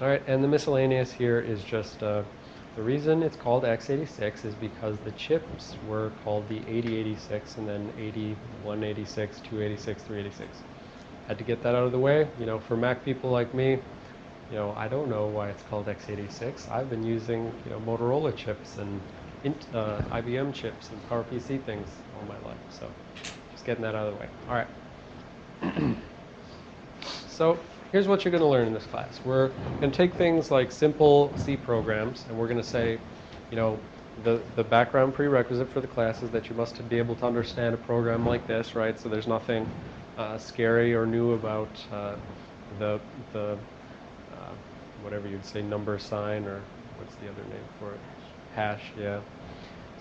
All right, and the miscellaneous here is just uh, the reason it's called x86 is because the chips were called the 8086 and then 8186, 286, 386. Had to get that out of the way. You know, for Mac people like me, you know, I don't know why it's called x86. I've been using, you know, Motorola chips and uh, IBM chips and PowerPC things all my life. So just getting that out of the way. All right. so here's what you're going to learn in this class. We're going to take things like simple C programs, and we're going to say, you know, the, the background prerequisite for the class is that you must be able to understand a program like this, right? So there's nothing uh, scary or new about uh, the, the uh, whatever you'd say, number sign, or what's the other name for it? Hash, yeah.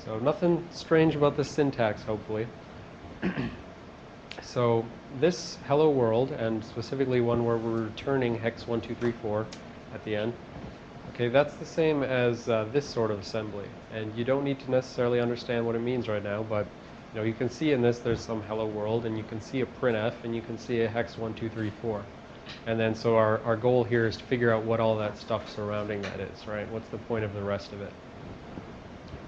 So nothing strange about the syntax, hopefully. So this hello world, and specifically one where we're returning hex 1234 at the end, okay, that's the same as uh, this sort of assembly. And you don't need to necessarily understand what it means right now, but you know, you can see in this there's some hello world, and you can see a printf, and you can see a hex 1234. And then so our, our goal here is to figure out what all that stuff surrounding that is, right? What's the point of the rest of it?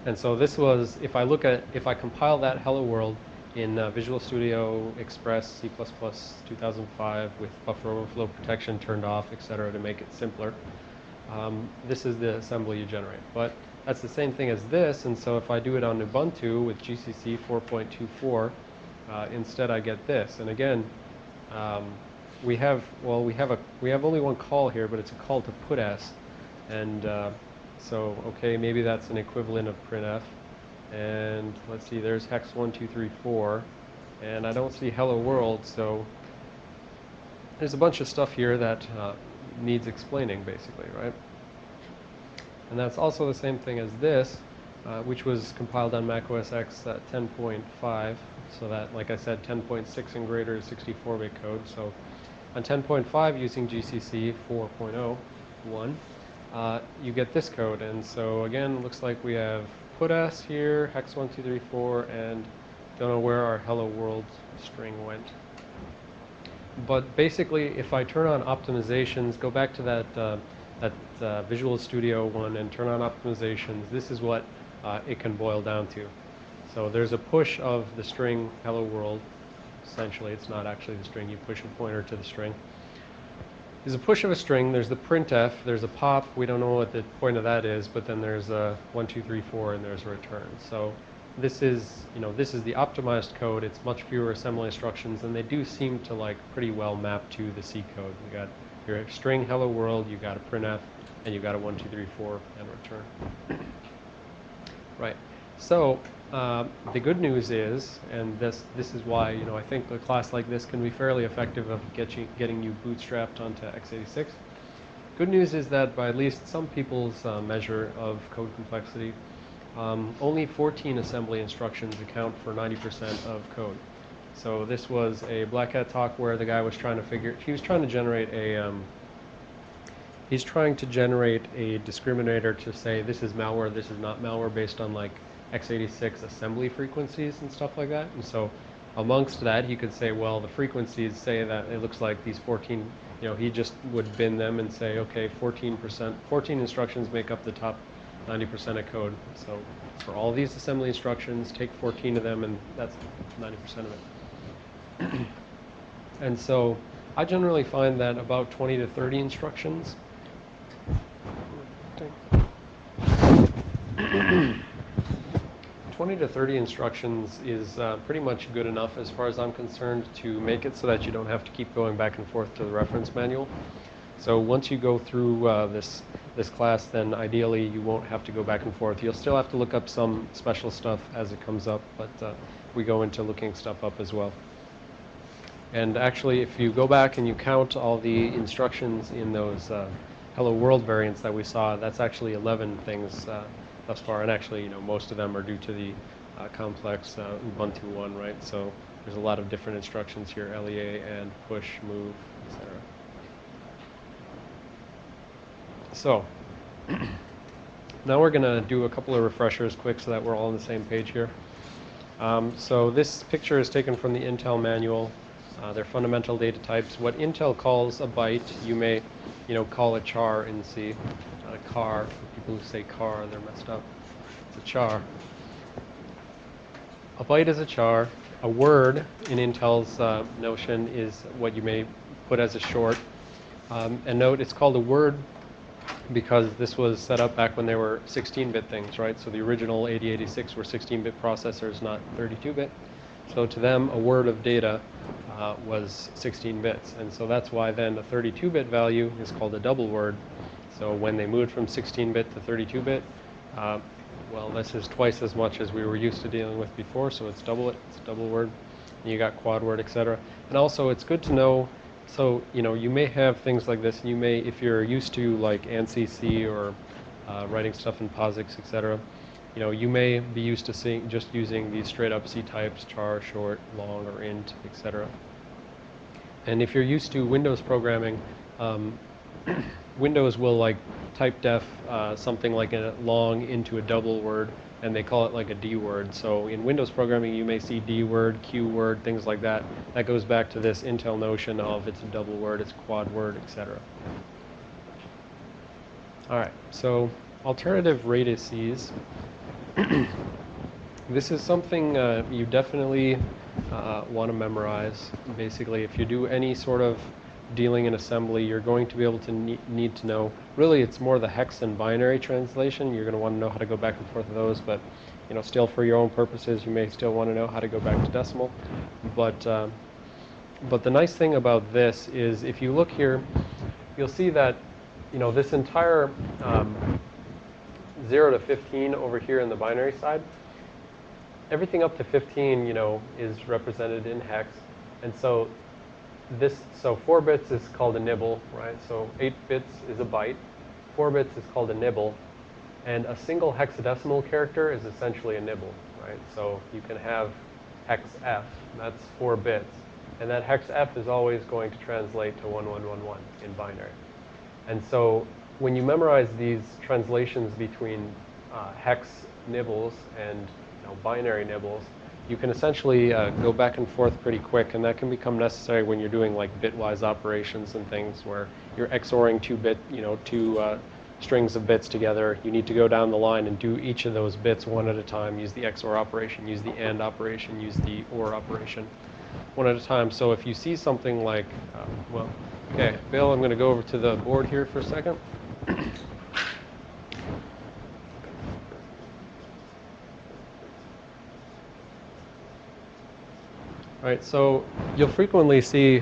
And so this was, if I look at, if I compile that hello world in uh, Visual Studio Express C++ 2005 with buffer overflow protection turned off, etc., to make it simpler. Um, this is the assembly you generate. But that's the same thing as this, and so if I do it on Ubuntu with GCC 4.24, uh, instead I get this. And again, um, we have well, we have a we have only one call here, but it's a call to putS, and uh, so okay, maybe that's an equivalent of printf. And let's see, there's hex 1234. And I don't see hello world, so there's a bunch of stuff here that uh, needs explaining, basically, right? And that's also the same thing as this, uh, which was compiled on Mac OS X at 10.5. So that, like I said, 10.6 and greater is 64-bit code. So on 10.5 using GCC 4.0.1, uh, you get this code. And so again, looks like we have putS here, hex1234, and don't know where our hello world string went. But basically, if I turn on optimizations, go back to that, uh, that uh, Visual Studio one and turn on optimizations, this is what uh, it can boil down to. So there's a push of the string hello world. Essentially, it's not actually the string. You push a pointer to the string. There's a push of a string, there's the printf, there's a pop, we don't know what the point of that is, but then there's a 1, 2, 3, 4, and there's a return. So this is, you know, this is the optimized code. It's much fewer assembly instructions, and they do seem to like pretty well map to the C code. You got your string hello world, you got a printf, and you got a 1, 2, 3, 4, and return. right. So uh, the good news is, and this this is why you know I think a class like this can be fairly effective of getting getting you bootstrapped onto x86. Good news is that by at least some people's uh, measure of code complexity, um, only 14 assembly instructions account for 90% of code. So this was a Black Hat talk where the guy was trying to figure, he was trying to generate a, um, he's trying to generate a discriminator to say this is malware, this is not malware based on like x86 assembly frequencies and stuff like that. And so amongst that, he could say, well, the frequencies say that it looks like these 14, you know, he just would bin them and say, okay, 14%, 14 instructions make up the top 90% of code. So for all these assembly instructions, take 14 of them, and that's 90% of it. and so I generally find that about 20 to 30 instructions 20 to 30 instructions is uh, pretty much good enough as far as I'm concerned to make it so that you don't have to keep going back and forth to the reference manual. So once you go through uh, this this class, then ideally you won't have to go back and forth. You'll still have to look up some special stuff as it comes up, but uh, we go into looking stuff up as well. And actually, if you go back and you count all the instructions in those uh, Hello World variants that we saw, that's actually 11 things uh, thus far. And actually, you know, most of them are due to the uh, complex uh, Ubuntu one, right? So there's a lot of different instructions here, LEA and push, move, etc. So now we're going to do a couple of refreshers quick so that we're all on the same page here. Um, so this picture is taken from the Intel manual. Uh, they're fundamental data types. What Intel calls a byte, you may, you know, call a char in C. A car. People who say car, they're messed up. It's a char. A byte is a char. A word in Intel's uh, notion is what you may put as a short. Um, and note, it's called a word because this was set up back when they were 16-bit things, right? So the original 8086 were 16-bit processors, not 32-bit. So to them, a word of data uh, was 16 bits. And so that's why then a 32-bit value is called a double word. So when they moved from 16-bit to 32-bit, uh, well, this is twice as much as we were used to dealing with before, so it's double it, it's double word. And you got quad word, etc. And also, it's good to know. So you know, you may have things like this. And You may, if you're used to like ANSI C or uh, writing stuff in POSIX, etc. You know, you may be used to seeing just using these straight up C types, char, short, long, or int, etc. And if you're used to Windows programming, um, Windows will like type def uh, something like a long into a double word, and they call it like a D word. So in Windows programming, you may see D word, Q word, things like that. That goes back to this Intel notion of it's a double word, it's quad word, etc. All right, so alternative radices. this is something uh, you definitely uh, want to memorize. Basically, if you do any sort of dealing in assembly, you're going to be able to ne need to know. Really, it's more the hex and binary translation. You're going to want to know how to go back and forth of those, but you know, still for your own purposes, you may still want to know how to go back to decimal. But uh, but the nice thing about this is, if you look here, you'll see that you know this entire um, 0 to 15 over here in the binary side, everything up to 15, you know, is represented in hex. And so this, so 4 bits is called a nibble, right? So 8 bits is a byte. 4 bits is called a nibble. And a single hexadecimal character is essentially a nibble, right? So you can have hex F, that's 4 bits. And that hex F is always going to translate to 1111 in binary. And so when you memorize these translations between uh, hex nibbles and you know, binary nibbles, you can essentially uh, go back and forth pretty quick, and that can become necessary when you're doing like bitwise operations and things where you're XORing two bit, you know, two uh, strings of bits together. You need to go down the line and do each of those bits one at a time. Use the XOR operation, use the AND operation, use the OR operation, one at a time. So if you see something like, uh, well, okay, Bill, I'm going to go over to the board here for a second. Right, so you'll frequently see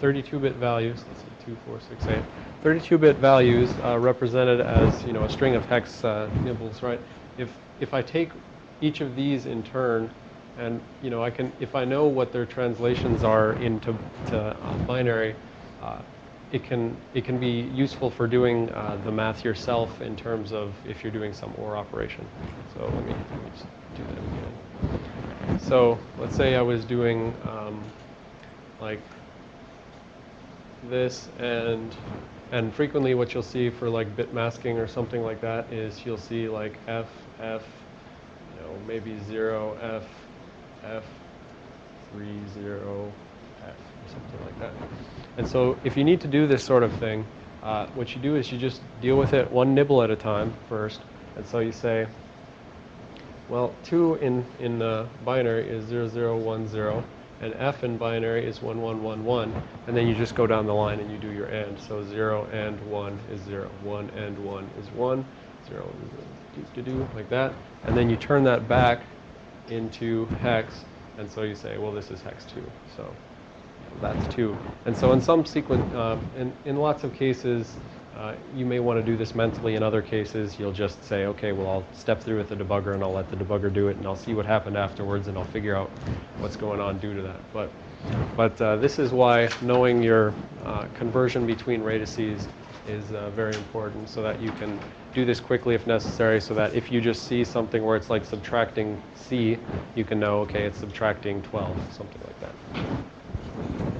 32-bit uh, values. Let's see, two, four, six, eight. 32-bit values uh, represented as you know a string of hex uh, nibbles, right? If if I take each of these in turn, and you know I can if I know what their translations are into to, uh, binary, uh, it can it can be useful for doing uh, the math yourself in terms of if you're doing some OR operation. So let me, let me just do that again. So let's say I was doing um, like this and and frequently what you'll see for like bit masking or something like that is you'll see like F, F, you know, maybe 0, F, F, 3, 0, F or something like that. And so if you need to do this sort of thing, uh, what you do is you just deal with it one nibble at a time first. And so you say, well, 2 in, in uh, binary is 0010, and F in binary is 1111, and then you just go down the line and you do your AND. So 0 and 1 is 0, 1 and 1 is 1, 0 do, do, do, like that. And then you turn that back into hex, and so you say, well, this is hex 2. So that's two. And so in some sequence, uh, in, in lots of cases, uh, you may want to do this mentally. In other cases, you'll just say, okay, well, I'll step through with the debugger and I'll let the debugger do it and I'll see what happened afterwards and I'll figure out what's going on due to that. But, but uh, this is why knowing your uh, conversion between radices is uh, very important so that you can do this quickly if necessary so that if you just see something where it's like subtracting C, you can know, okay, it's subtracting 12, something like that.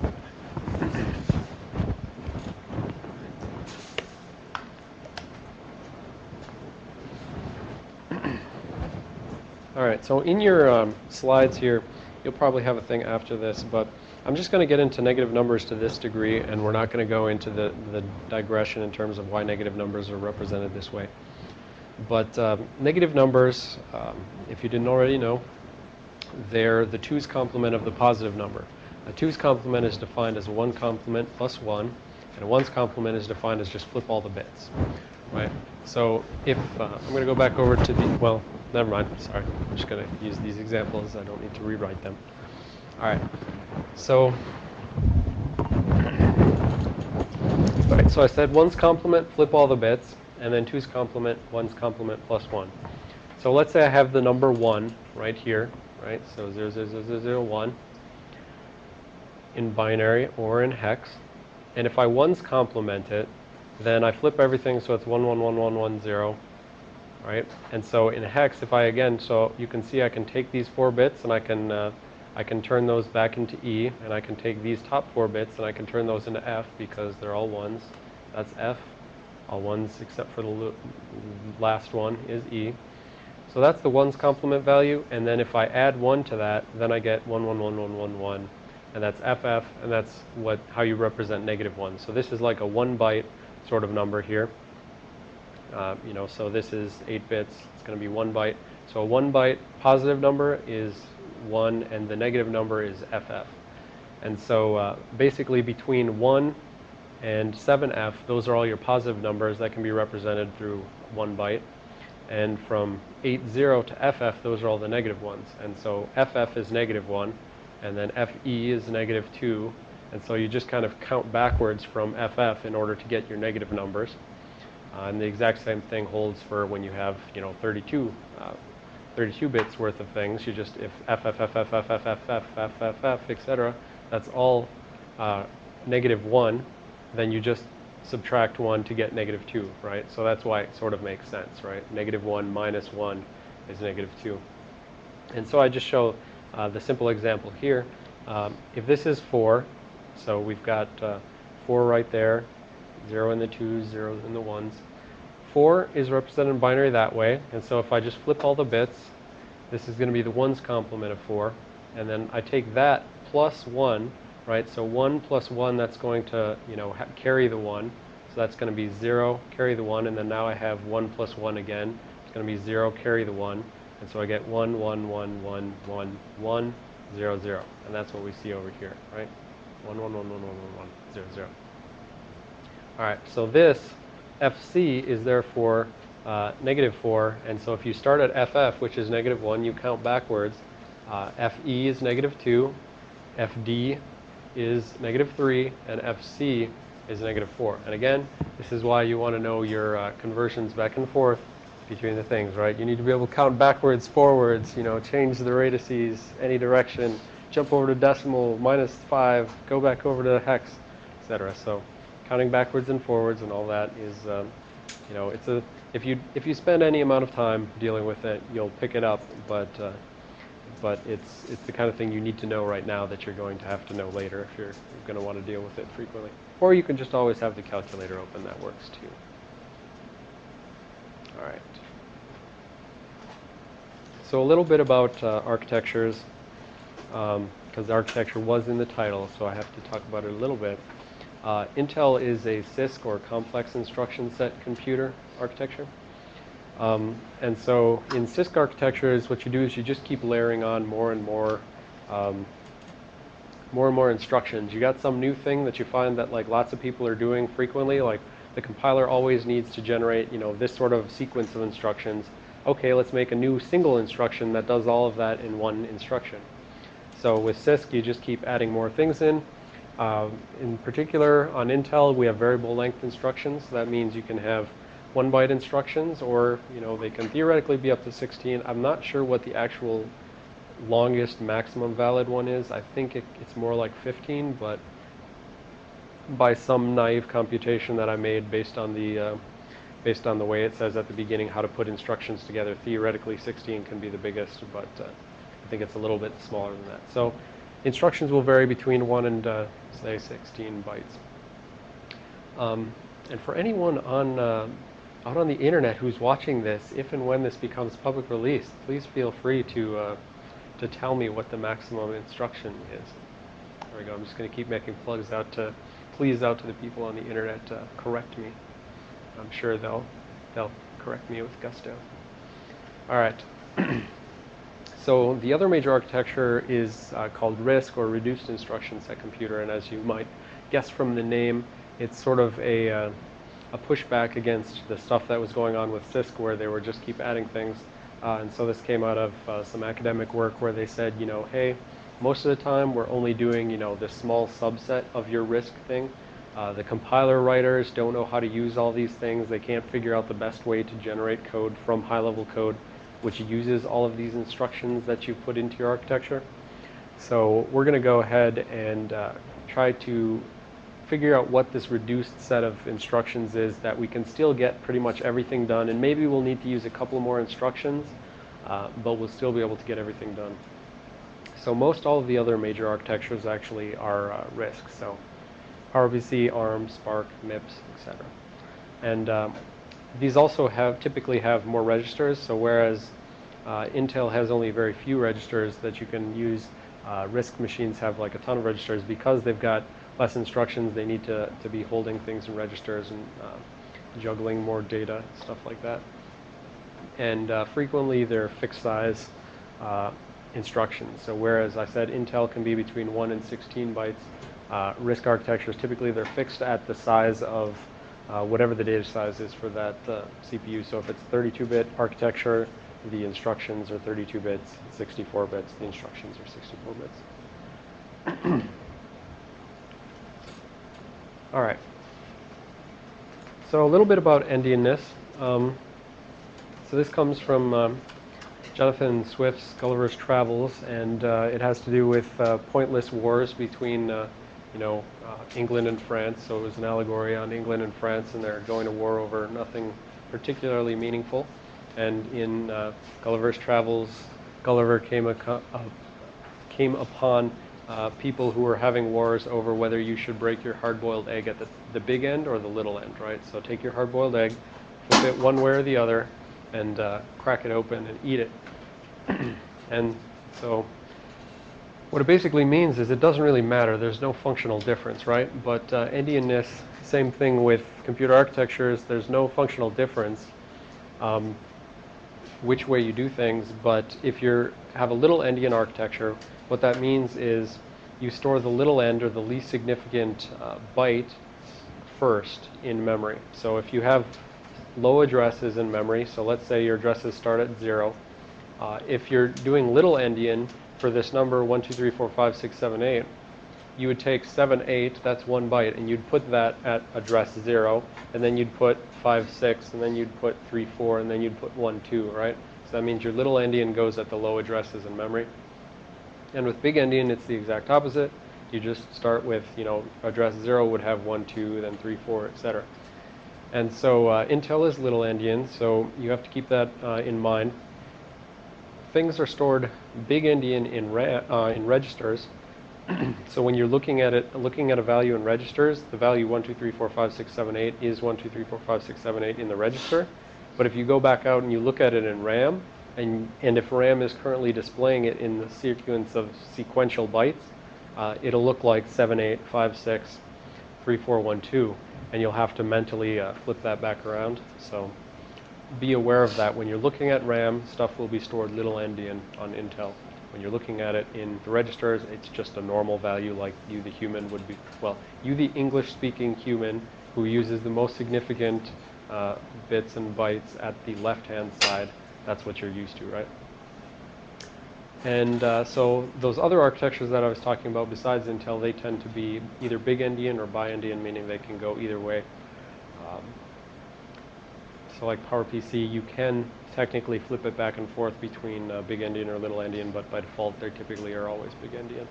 Right, so in your um, slides here, you'll probably have a thing after this, but I'm just going to get into negative numbers to this degree, and we're not going to go into the, the digression in terms of why negative numbers are represented this way. But um, negative numbers, um, if you didn't already know, they're the 2's complement of the positive number. A 2's complement is defined as a 1 complement plus 1, and a 1's complement is defined as just flip all the bits. Right? So if, uh, I'm going to go back over to the, well, never mind, sorry. I'm just going to use these examples. I don't need to rewrite them. All right. So, all right, so I said 1's complement, flip all the bits, and then two's complement, 1's complement plus 1. So let's say I have the number 1 right here, right? So 0, 0, 0, 0, 0 1 in binary or in hex. And if I 1's complement it, then I flip everything so it's 1, 1, 1, 1, 1, 0, right? And so in hex, if I again, so you can see I can take these four bits and I can uh, I can turn those back into E, and I can take these top four bits and I can turn those into F because they're all ones. That's F. All ones except for the last one is E. So that's the ones complement value, and then if I add 1 to that, then I get 1, 1, 1, 1, 1, 1. And that's FF, and that's what how you represent negative 1. So this is like a 1 byte sort of number here. Uh, you know, so this is 8 bits. It's going to be 1 byte. So a 1 byte positive number is 1, and the negative number is FF. And so uh, basically between 1 and 7F, those are all your positive numbers that can be represented through 1 byte. And from 80 to FF, those are all the negative ones. And so FF is negative 1, and then FE is negative 2. And so you just kind of count backwards from FF in order to get your negative numbers. Uh, and the exact same thing holds for when you have, you know, 32 uh, 32 bits worth of things. You just, if f, f, f, f, f, f, f, f, f, f, f, etc., that's all uh, negative 1, then you just subtract 1 to get negative 2, right? So that's why it sort of makes sense, right? Negative 1 minus 1 is negative 2. And so I just show uh, the simple example here. Um, if this is 4, so we've got uh, 4 right there, 0 in the 2s, 0 in the 1s. 4 is represented in binary that way, and so if I just flip all the bits, this is going to be the 1's complement of 4, and then I take that plus 1, right, so 1 plus 1, that's going to, you know, carry the 1, so that's going to be 0, carry the 1, and then now I have 1 plus 1 again, it's going to be 0, carry the 1, and so I get 1, 1, 1, 1, 1, 1, 0, 0, and that's what we see over here, right, 1, 1, 1, 1, 1, 1, 1, 0, 0. All right, so this FC is therefore uh, negative 4, and so if you start at FF, which is negative 1, you count backwards. Uh, FE is negative 2, FD is negative 3, and FC is negative 4. And again, this is why you want to know your uh, conversions back and forth between the things, right? You need to be able to count backwards, forwards, you know, change the radices any direction, jump over to decimal, minus 5, go back over to hex, etc. So counting backwards and forwards and all that is, um, you know, it's a if you if you spend any amount of time dealing with it, you'll pick it up. But uh, but it's it's the kind of thing you need to know right now that you're going to have to know later if you're, going to want to deal with it frequently. Or you can just always have the calculator open. That works too. All right. So a little bit about uh, architectures, because um, architecture was in the title, so I have to talk about it a little bit. Uh, Intel is a CISC or complex instruction set computer architecture. Um, and so in CISC architectures, what you do is you just keep layering on more and more, um, more and more instructions. You got some new thing that you find that like lots of people are doing frequently, like the compiler always needs to generate, you know, this sort of sequence of instructions. Okay, let's make a new single instruction that does all of that in one instruction. So with CISC, you just keep adding more things in. Uh, in particular, on Intel, we have variable length instructions. That means you can have one byte instructions, or you know they can theoretically be up to 16. I'm not sure what the actual longest maximum valid one is. I think it, it's more like 15, but by some naive computation that I made based on the uh, based on the way it says at the beginning how to put instructions together, theoretically 16 can be the biggest, but uh, I think it's a little bit smaller than that. So Instructions will vary between 1 and, uh, say, 16 bytes. Um, and for anyone on, uh, out on the internet who's watching this, if and when this becomes public release, please feel free to, uh, to tell me what the maximum instruction is. There we go. I'm just going to keep making plugs out to, please out to the people on the internet to correct me. I'm sure they'll, they'll correct me with gusto. All right. so the other major architecture is uh, called RISC or Reduced Instruction Set Computer, and as you might guess from the name, it's sort of a, uh, a pushback against the stuff that was going on with CISC where they were just keep adding things. Uh, and so this came out of uh, some academic work where they said, you know, hey, most of the time we're only doing, you know, this small subset of your RISC thing. Uh, the compiler writers don't know how to use all these things. They can't figure out the best way to generate code from high-level code, which uses all of these instructions that you put into your architecture. So we're going to go ahead and uh, try to figure out what this reduced set of instructions is that we can still get pretty much everything done and maybe we'll need to use a couple more instructions uh, but we'll still be able to get everything done. So most all of the other major architectures actually are uh, RISC. So PowerPC, ARM, SPARC, MIPS, etc. And um, these also have typically have more registers. So whereas uh, Intel has only very few registers that you can use, uh, RISC machines have like a ton of registers because they've got less instructions. They need to, to be holding things in registers and uh, juggling more data, stuff like that. And uh, frequently they're fixed size uh, instructions. So whereas I said Intel can be between 1 and 16 bytes, uh, RISC architectures, typically they're fixed at the size of uh, whatever the data size is for that uh, CPU. So if it's 32-bit architecture, the instructions are 32 bits, 64 bits, the instructions are 64 bits. All right. So a little bit about endianness. Um, so this comes from um, Jonathan Swift's Gulliver's Travels, and uh, it has to do with uh, pointless wars between, uh, you know, uh, England and France. So it was an allegory on England and France, and they're going to war over nothing particularly meaningful. And in uh, Gulliver's Travels, Gulliver came, uh, came upon uh, people who were having wars over whether you should break your hard-boiled egg at the, the big end or the little end, right? So take your hard-boiled egg, flip it one way or the other, and uh, crack it open and eat it. and so what it basically means is it doesn't really matter. There's no functional difference, right? But uh, endianness, same thing with computer architectures. There's no functional difference um, which way you do things. But if you have a little endian architecture, what that means is you store the little end or the least significant uh, byte first in memory. So if you have low addresses in memory, so let's say your addresses start at zero, uh, if you're doing little endian for this number 1, 2, 3, 4, 5, 6, 7, 8, you would take 7, 8, that's one byte, and you'd put that at address 0, and then you'd put 5, 6, and then you'd put 3, 4, and then you'd put 1, 2, right? So that means your little endian goes at the low addresses in memory. And with big endian, it's the exact opposite. You just start with, you know, address 0 would have 1, 2, then 3, 4, etc. And so uh, Intel is little endian, so you have to keep that uh, in mind. Things are stored big endian in, uh, in registers. so when you're looking at it, looking at a value in registers, the value 1, 2, 3, 4, 5, 6, 7, 8 is 1, 2, 3, 4, 5, 6, 7, 8 in the register. But if you go back out and you look at it in RAM, and, and if RAM is currently displaying it in the sequence of sequential bytes, uh, it'll look like 7, 8, 5, 6, 3, 4, 1, 2, and you'll have to mentally uh, flip that back around. So be aware of that. When you're looking at RAM, stuff will be stored little endian on Intel. When you're looking at it in the registers, it's just a normal value like you, the human, would be, well, you, the English-speaking human, who uses the most significant uh, bits and bytes at the left-hand side that's what you're used to, right? And uh, so those other architectures that I was talking about besides Intel, they tend to be either big endian or bi-endian, meaning they can go either way. Um, so like PowerPC, you can technically flip it back and forth between uh, big endian or little endian, but by default they typically are always big endian.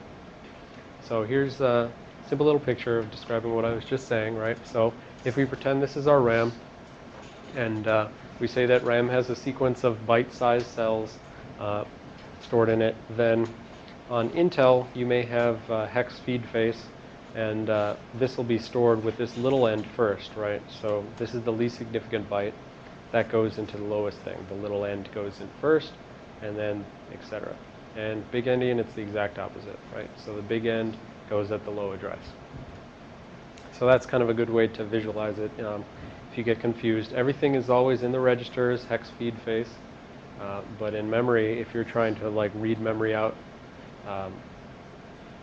So here's a simple little picture of describing what I was just saying, right? So if we pretend this is our RAM, and uh, we say that RAM has a sequence of byte-sized cells uh, stored in it. Then on Intel, you may have hex feed face, and uh, this will be stored with this little end first, right? So this is the least significant byte. That goes into the lowest thing. The little end goes in first, and then etc. And big endian, it's the exact opposite, right? So the big end goes at the low address. So that's kind of a good way to visualize it um, if you get confused. Everything is always in the registers, hex feed face, uh, but in memory, if you're trying to like read memory out um,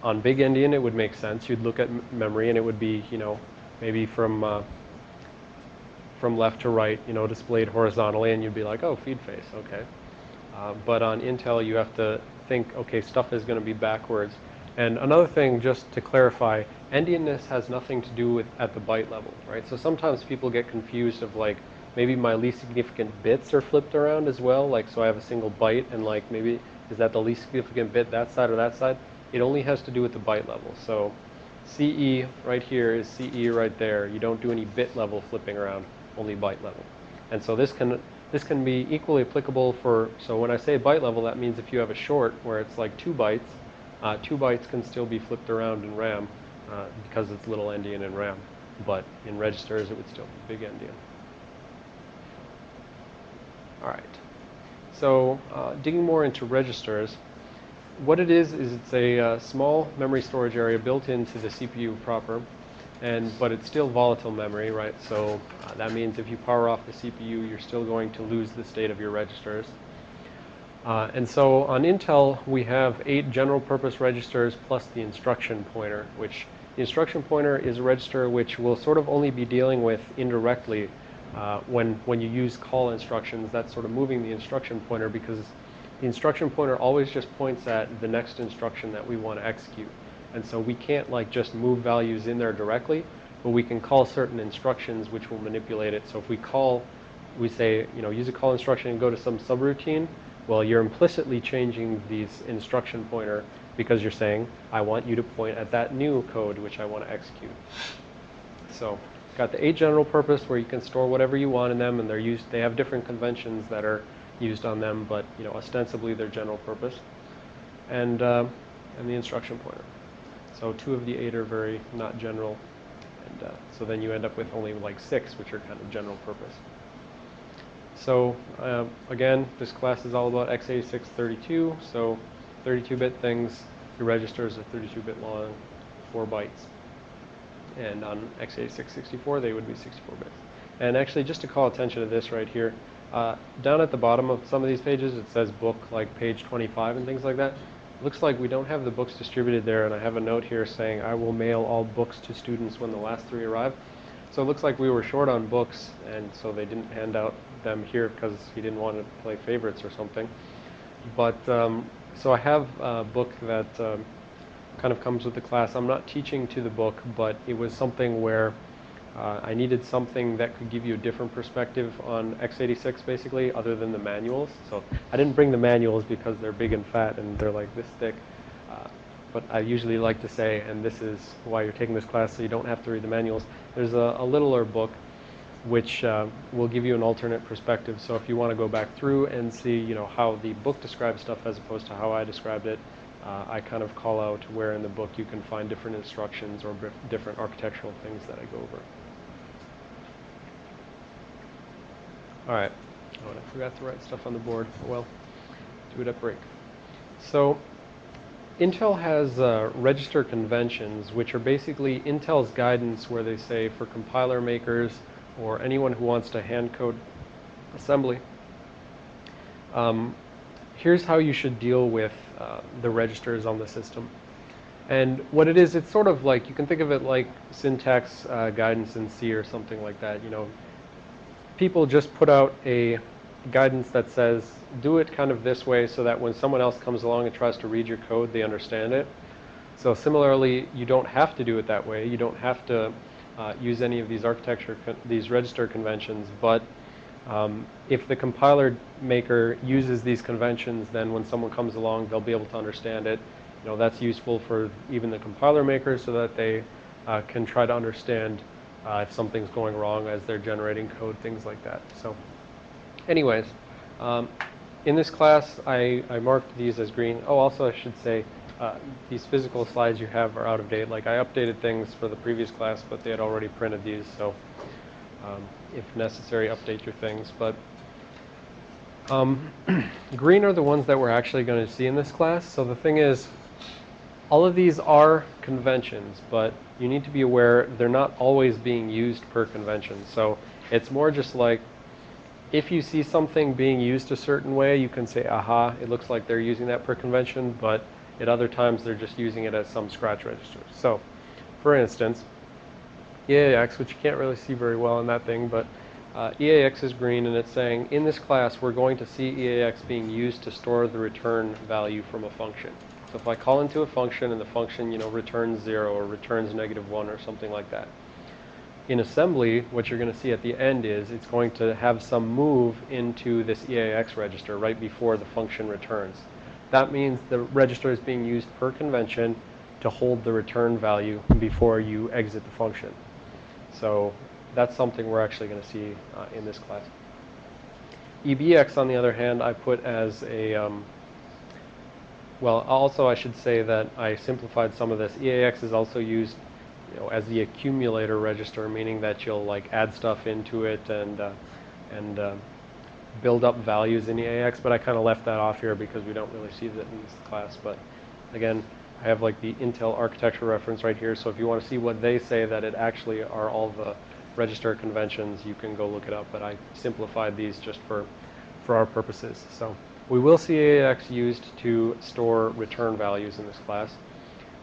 on big endian, it would make sense. You'd look at memory and it would be, you know, maybe from uh, from left to right, you know, displayed horizontally, and you'd be like, oh, feed face, okay. Uh, but on Intel, you have to think, okay, stuff is going to be backwards. And another thing, just to clarify, endianness has nothing to do with at the byte level, right? So sometimes people get confused of like, maybe my least significant bits are flipped around as well, like so I have a single byte and like maybe is that the least significant bit that side or that side? It only has to do with the byte level. So CE right here is CE right there. You don't do any bit level flipping around, only byte level. And so this can this can be equally applicable for, so when I say byte level, that means if you have a short where it's like two bytes, uh, two bytes can still be flipped around in RAM uh, because it's little endian in RAM. But in registers, it would still be big endian. All right. So uh, digging more into registers, what it is is it's a uh, small memory storage area built into the CPU proper, and but it's still volatile memory, right? So uh, that means if you power off the CPU, you're still going to lose the state of your registers. Uh, and so on Intel, we have eight general purpose registers plus the instruction pointer, which the instruction pointer is a register which will sort of only be dealing with indirectly uh, when, when you use call instructions, that's sort of moving the instruction pointer because the instruction pointer always just points at the next instruction that we want to execute. And so we can't like just move values in there directly, but we can call certain instructions which will manipulate it. So if we call, we say, you know, use a call instruction and go to some subroutine, well, you're implicitly changing these instruction pointer because you're saying, I want you to point at that new code which I want to execute. So got the eight general purpose where you can store whatever you want in them and they're used, they have different conventions that are used on them, but you know, ostensibly they're general purpose. And, uh, and the instruction pointer. So two of the eight are very not general. And uh, so then you end up with only like six, which are kind of general purpose. So uh, again, this class is all about x86 32. So 32-bit things, your registers are 32-bit long, 4 bytes. And on x86 64, they would be 64 bits. And actually, just to call attention to this right here, uh, down at the bottom of some of these pages, it says book like page 25 and things like that looks like we don't have the books distributed there, and I have a note here saying I will mail all books to students when the last three arrive. So it looks like we were short on books, and so they didn't hand out them here because he didn't want to play favorites or something. But um, so I have a book that um, kind of comes with the class. I'm not teaching to the book, but it was something where uh, I needed something that could give you a different perspective on x86 basically other than the manuals. So I didn't bring the manuals because they're big and fat and they're like this thick. Uh, but I usually like to say, and this is why you're taking this class so you don't have to read the manuals, there's a, a littler book which uh, will give you an alternate perspective. So if you want to go back through and see you know, how the book describes stuff as opposed to how I described it, uh, I kind of call out where in the book you can find different instructions or different architectural things that I go over. All right. Oh, and I forgot to write stuff on the board. Well, do it at break. So Intel has uh, register conventions, which are basically Intel's guidance where they say for compiler makers or anyone who wants to hand code assembly, um, here's how you should deal with uh, the registers on the system. And what it is, it's sort of like, you can think of it like syntax uh, guidance in C or something like that. You know, people just put out a guidance that says do it kind of this way so that when someone else comes along and tries to read your code, they understand it. So similarly, you don't have to do it that way. You don't have to uh, use any of these architecture, these register conventions, but um, if the compiler maker uses these conventions, then when someone comes along, they'll be able to understand it. You know, that's useful for even the compiler maker so that they uh, can try to understand uh, if something's going wrong as they're generating code, things like that. So anyways, um, in this class, I, I marked these as green. Oh, also I should say, uh, these physical slides you have are out of date. Like I updated things for the previous class, but they had already printed these, so um, if necessary, update your things. But um, green are the ones that we're actually going to see in this class. So the thing is, all of these are conventions, but you need to be aware they're not always being used per convention. So it's more just like if you see something being used a certain way, you can say, aha, it looks like they're using that per convention, but at other times they're just using it as some scratch register. So, for instance, EAX, which you can't really see very well in that thing, but uh, EAX is green and it's saying, in this class we're going to see EAX being used to store the return value from a function. So if I call into a function and the function, you know, returns 0 or returns negative 1 or something like that. In assembly, what you're going to see at the end is it's going to have some move into this EAX register right before the function returns. That means the register is being used per convention to hold the return value before you exit the function. So that's something we're actually going to see uh, in this class. EBX, on the other hand, I put as a um, well, also I should say that I simplified some of this. EAX is also used you know, as the accumulator register, meaning that you'll like add stuff into it and, uh, and uh, build up values in EAX, but I kind of left that off here because we don't really see that in this class. But again, I have like the Intel architecture reference right here, so if you want to see what they say that it actually are all the register conventions, you can go look it up, but I simplified these just for, for our purposes. So. We will see EAX used to store return values in this class.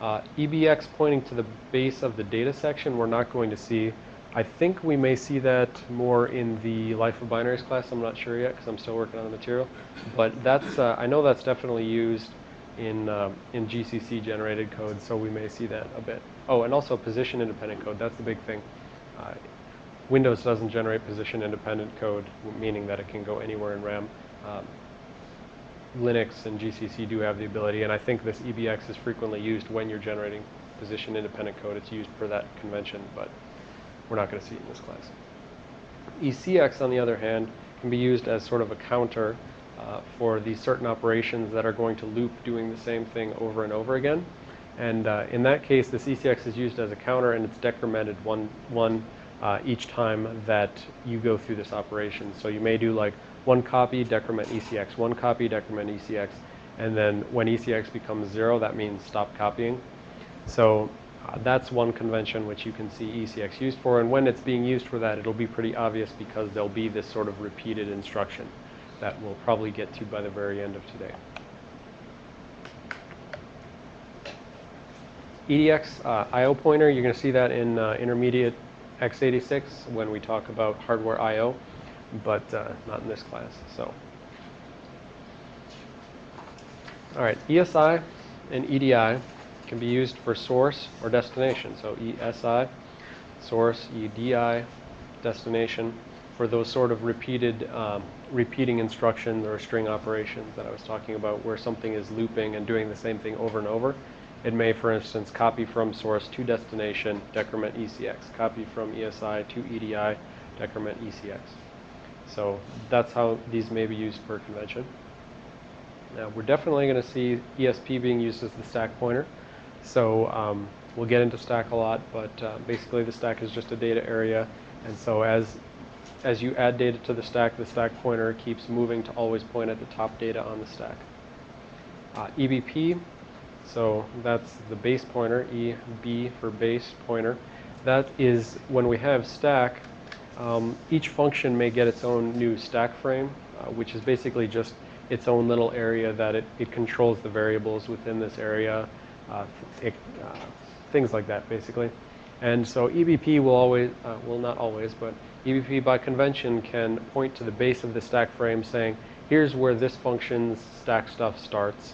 Uh, EBX pointing to the base of the data section we're not going to see. I think we may see that more in the Life of Binaries class. I'm not sure yet because I'm still working on the material. But that's uh, I know that's definitely used in, uh, in GCC generated code, so we may see that a bit. Oh, and also position independent code. That's the big thing. Uh, Windows doesn't generate position independent code, meaning that it can go anywhere in RAM. Um, Linux and GCC do have the ability, and I think this EBX is frequently used when you're generating position independent code. It's used for that convention, but we're not going to see it in this class. ECX, on the other hand, can be used as sort of a counter uh, for these certain operations that are going to loop doing the same thing over and over again. And uh, in that case, this ECX is used as a counter and it's decremented one, one uh, each time that you go through this operation. So you may do like one copy, decrement ECX, one copy, decrement ECX, and then when ECX becomes zero, that means stop copying. So uh, that's one convention which you can see ECX used for, and when it's being used for that, it'll be pretty obvious because there'll be this sort of repeated instruction that we'll probably get to by the very end of today. EDX uh, I.O. pointer, you're going to see that in uh, intermediate x86 when we talk about hardware I.O but uh, not in this class. So, all right, ESI and EDI can be used for source or destination. So ESI, source, EDI, destination, for those sort of repeated, um, repeating instructions or string operations that I was talking about, where something is looping and doing the same thing over and over. It may, for instance, copy from source to destination, decrement ECX, copy from ESI to EDI, decrement ECX. So that's how these may be used per convention. Now we're definitely going to see ESP being used as the stack pointer. So um, we'll get into stack a lot, but uh, basically the stack is just a data area. And so as, as you add data to the stack, the stack pointer keeps moving to always point at the top data on the stack. Uh, EBP, so that's the base pointer, EB for base pointer. That is when we have stack, um, each function may get its own new stack frame, uh, which is basically just its own little area that it, it controls the variables within this area, uh, it, uh, things like that basically. And so EBP will always, uh, well not always, but EBP by convention can point to the base of the stack frame saying, here's where this function's stack stuff starts,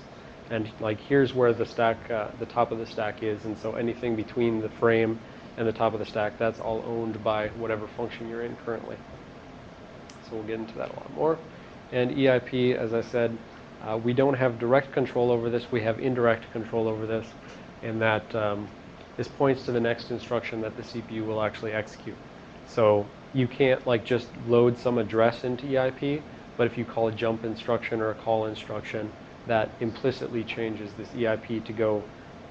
and like here's where the stack, uh, the top of the stack is, and so anything between the frame and the top of the stack, that's all owned by whatever function you're in currently. So we'll get into that a lot more. And EIP, as I said, uh, we don't have direct control over this, we have indirect control over this, in that um, this points to the next instruction that the CPU will actually execute. So you can't like just load some address into EIP, but if you call a jump instruction or a call instruction, that implicitly changes this EIP to go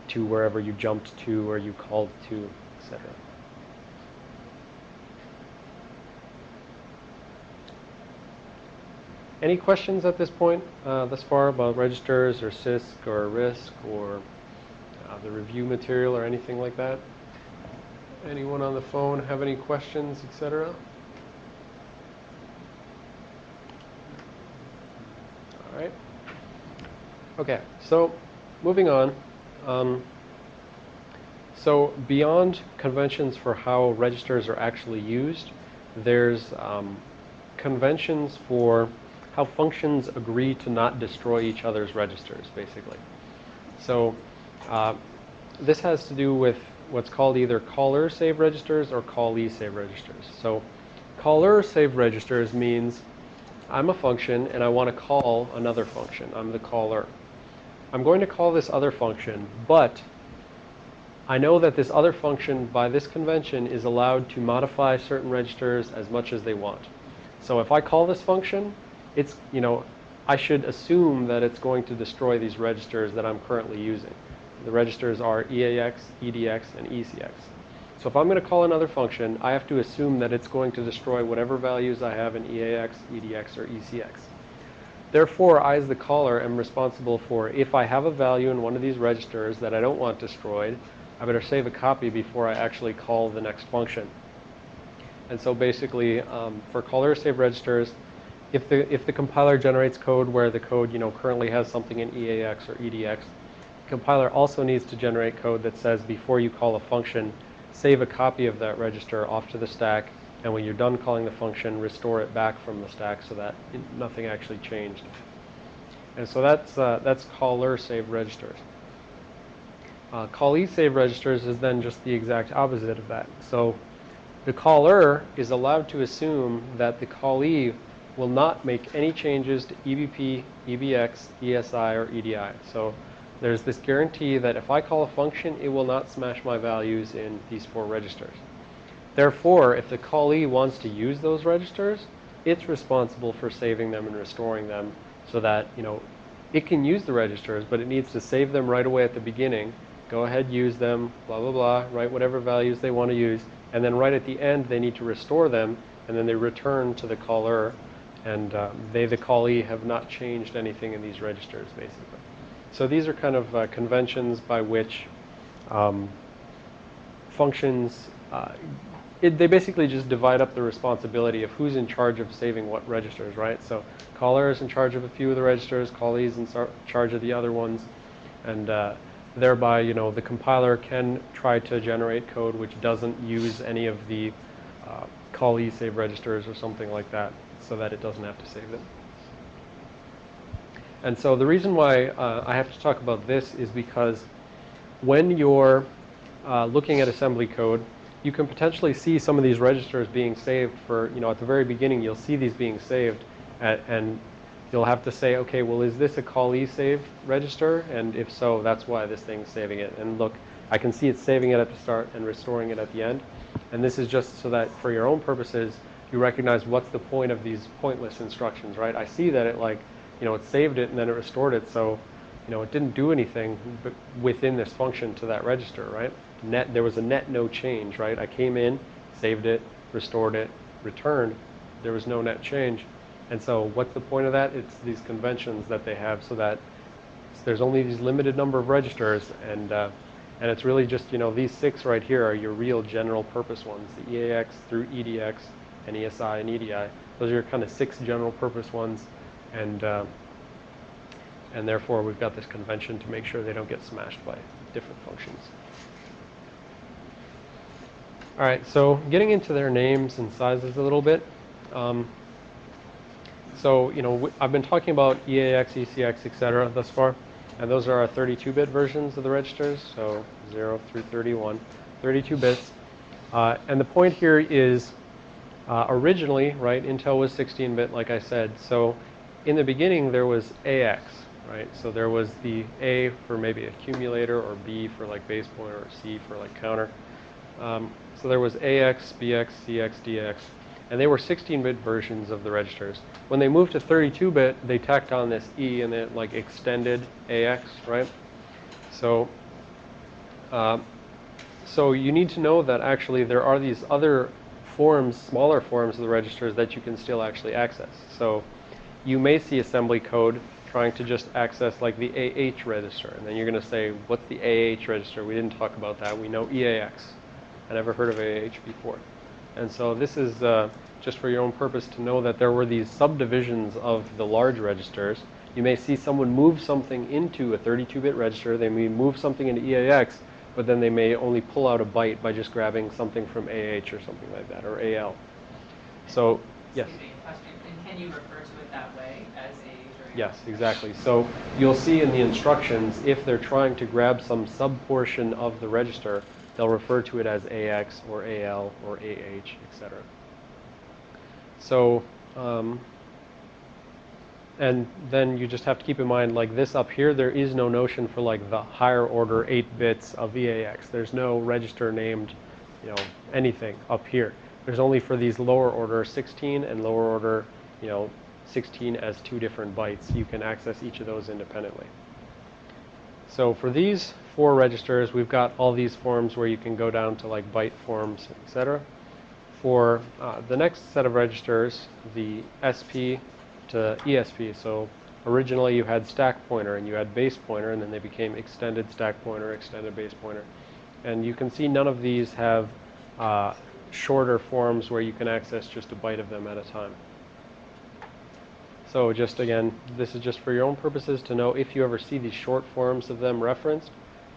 to wherever you jumped to or you called to etc. Any questions at this point, uh, thus far, about registers or CISC or RISC or uh, the review material or anything like that. Anyone on the phone have any questions, etc.? All right. Okay, so moving on. Um, so beyond conventions for how registers are actually used, there's um, conventions for how functions agree to not destroy each other's registers, basically. So uh, this has to do with what's called either caller save registers or callee save registers. So caller save registers means I'm a function and I want to call another function. I'm the caller. I'm going to call this other function, but I know that this other function by this convention is allowed to modify certain registers as much as they want. So if I call this function, it's, you know, I should assume that it's going to destroy these registers that I'm currently using. The registers are EAX, EDX, and ECX. So if I'm going to call another function, I have to assume that it's going to destroy whatever values I have in EAX, EDX, or ECX. Therefore, I as the caller am responsible for if I have a value in one of these registers that I don't want destroyed, I better save a copy before I actually call the next function. And so basically, um, for caller save registers, if the, if the compiler generates code where the code you know, currently has something in EAX or EDX, the compiler also needs to generate code that says before you call a function, save a copy of that register off to the stack, and when you're done calling the function, restore it back from the stack so that nothing actually changed. And so that's, uh, that's caller save registers. Uh, callee save registers is then just the exact opposite of that. So the caller is allowed to assume that the callee will not make any changes to EBP, EBX, ESI, or EDI. So there's this guarantee that if I call a function, it will not smash my values in these four registers. Therefore, if the callee wants to use those registers, it's responsible for saving them and restoring them so that, you know, it can use the registers, but it needs to save them right away at the beginning go ahead, use them, blah, blah, blah, write whatever values they want to use, and then right at the end they need to restore them, and then they return to the caller, and uh, they, the callee, have not changed anything in these registers, basically. So these are kind of uh, conventions by which um, functions, uh, it, they basically just divide up the responsibility of who's in charge of saving what registers, right? So caller is in charge of a few of the registers, callee is in charge of the other ones, and uh, thereby, you know, the compiler can try to generate code which doesn't use any of the uh, callee save registers or something like that so that it doesn't have to save them. And so the reason why uh, I have to talk about this is because when you're uh, looking at assembly code, you can potentially see some of these registers being saved for, you know, at the very beginning you'll see these being saved at, and you'll have to say, okay, well, is this a callee save register? And if so, that's why this thing's saving it. And look, I can see it's saving it at the start and restoring it at the end. And this is just so that for your own purposes, you recognize what's the point of these pointless instructions, right? I see that it like, you know, it saved it and then it restored it. So, you know, it didn't do anything within this function to that register, right? Net, there was a net no change, right? I came in, saved it, restored it, returned. There was no net change. And so what's the point of that? It's these conventions that they have so that there's only these limited number of registers and uh, and it's really just, you know, these six right here are your real general purpose ones, the EAX through EDX and ESI and EDI. Those are your kind of six general purpose ones and uh, and therefore we've got this convention to make sure they don't get smashed by different functions. All right, so getting into their names and sizes a little bit. Um, so, you know, I've been talking about EAX, ECX, etc. thus far, and those are our 32-bit versions of the registers, so 0 through 31, 32 bits. Uh, and the point here is, uh, originally, right, Intel was 16-bit, like I said. So, in the beginning, there was AX, right? So there was the A for maybe accumulator, or B for like base pointer, or C for like counter. Um, so there was AX, BX, CX, DX. And they were 16-bit versions of the registers. When they moved to 32-bit, they tacked on this E and it like extended AX, right? So, uh, so you need to know that actually there are these other forms, smaller forms of the registers that you can still actually access. So you may see assembly code trying to just access like the AH register. And then you're going to say, what's the AH register? We didn't talk about that. We know EAX. I never heard of AH before. And so this is uh, just for your own purpose to know that there were these subdivisions of the large registers. You may see someone move something into a 32-bit register. They may move something into EAX, but then they may only pull out a byte by just grabbing something from AH or something like that, or AL. So, yes? Question, and can you refer to it that way as AH or? Yes, exactly. So you'll see in the instructions, if they're trying to grab some subportion of the register, they'll refer to it as AX or AL or AH, etc. So, um, and then you just have to keep in mind, like this up here, there is no notion for like the higher order 8 bits of EAX. There's no register named, you know, anything up here. There's only for these lower order 16 and lower order, you know, 16 as two different bytes. You can access each of those independently. So for these four registers, we've got all these forms where you can go down to like byte forms, etc. For uh, the next set of registers, the SP to ESP. So originally you had stack pointer and you had base pointer, and then they became extended stack pointer, extended base pointer. And you can see none of these have uh, shorter forms where you can access just a byte of them at a time. So just again, this is just for your own purposes to know if you ever see these short forms of them referenced,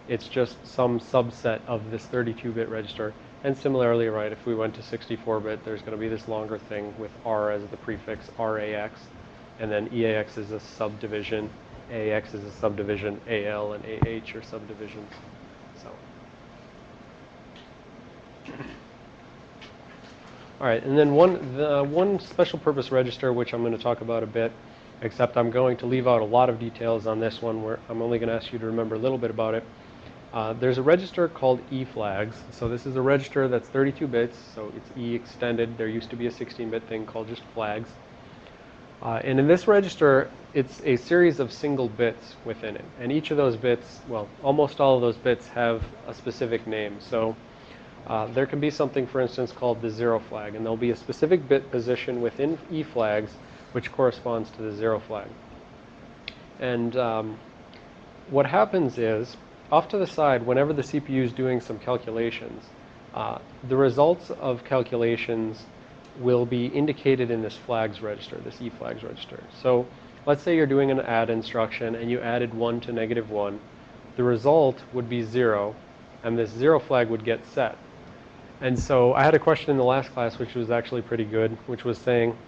it's just some subset of this 32-bit register. And similarly, right, if we went to 64-bit, there's going to be this longer thing with R as the prefix, RAX, and then EAX is a subdivision, AX is a subdivision, AL and AH are subdivisions. So. All right, and then one, the one special purpose register, which I'm going to talk about a bit, except I'm going to leave out a lot of details on this one where I'm only going to ask you to remember a little bit about it. Uh, there's a register called eFlags. So this is a register that's 32 bits, so it's E extended. There used to be a 16-bit thing called just flags. Uh, and in this register, it's a series of single bits within it. And each of those bits, well, almost all of those bits have a specific name. So uh, there can be something, for instance, called the zero flag, and there'll be a specific bit position within E flags which corresponds to the zero flag. And um, what happens is, off to the side, whenever the CPU is doing some calculations, uh, the results of calculations will be indicated in this flags register, this E flags register. So let's say you're doing an add instruction and you added 1 to negative 1. The result would be 0, and this 0 flag would get set. And so I had a question in the last class, which was actually pretty good, which was saying,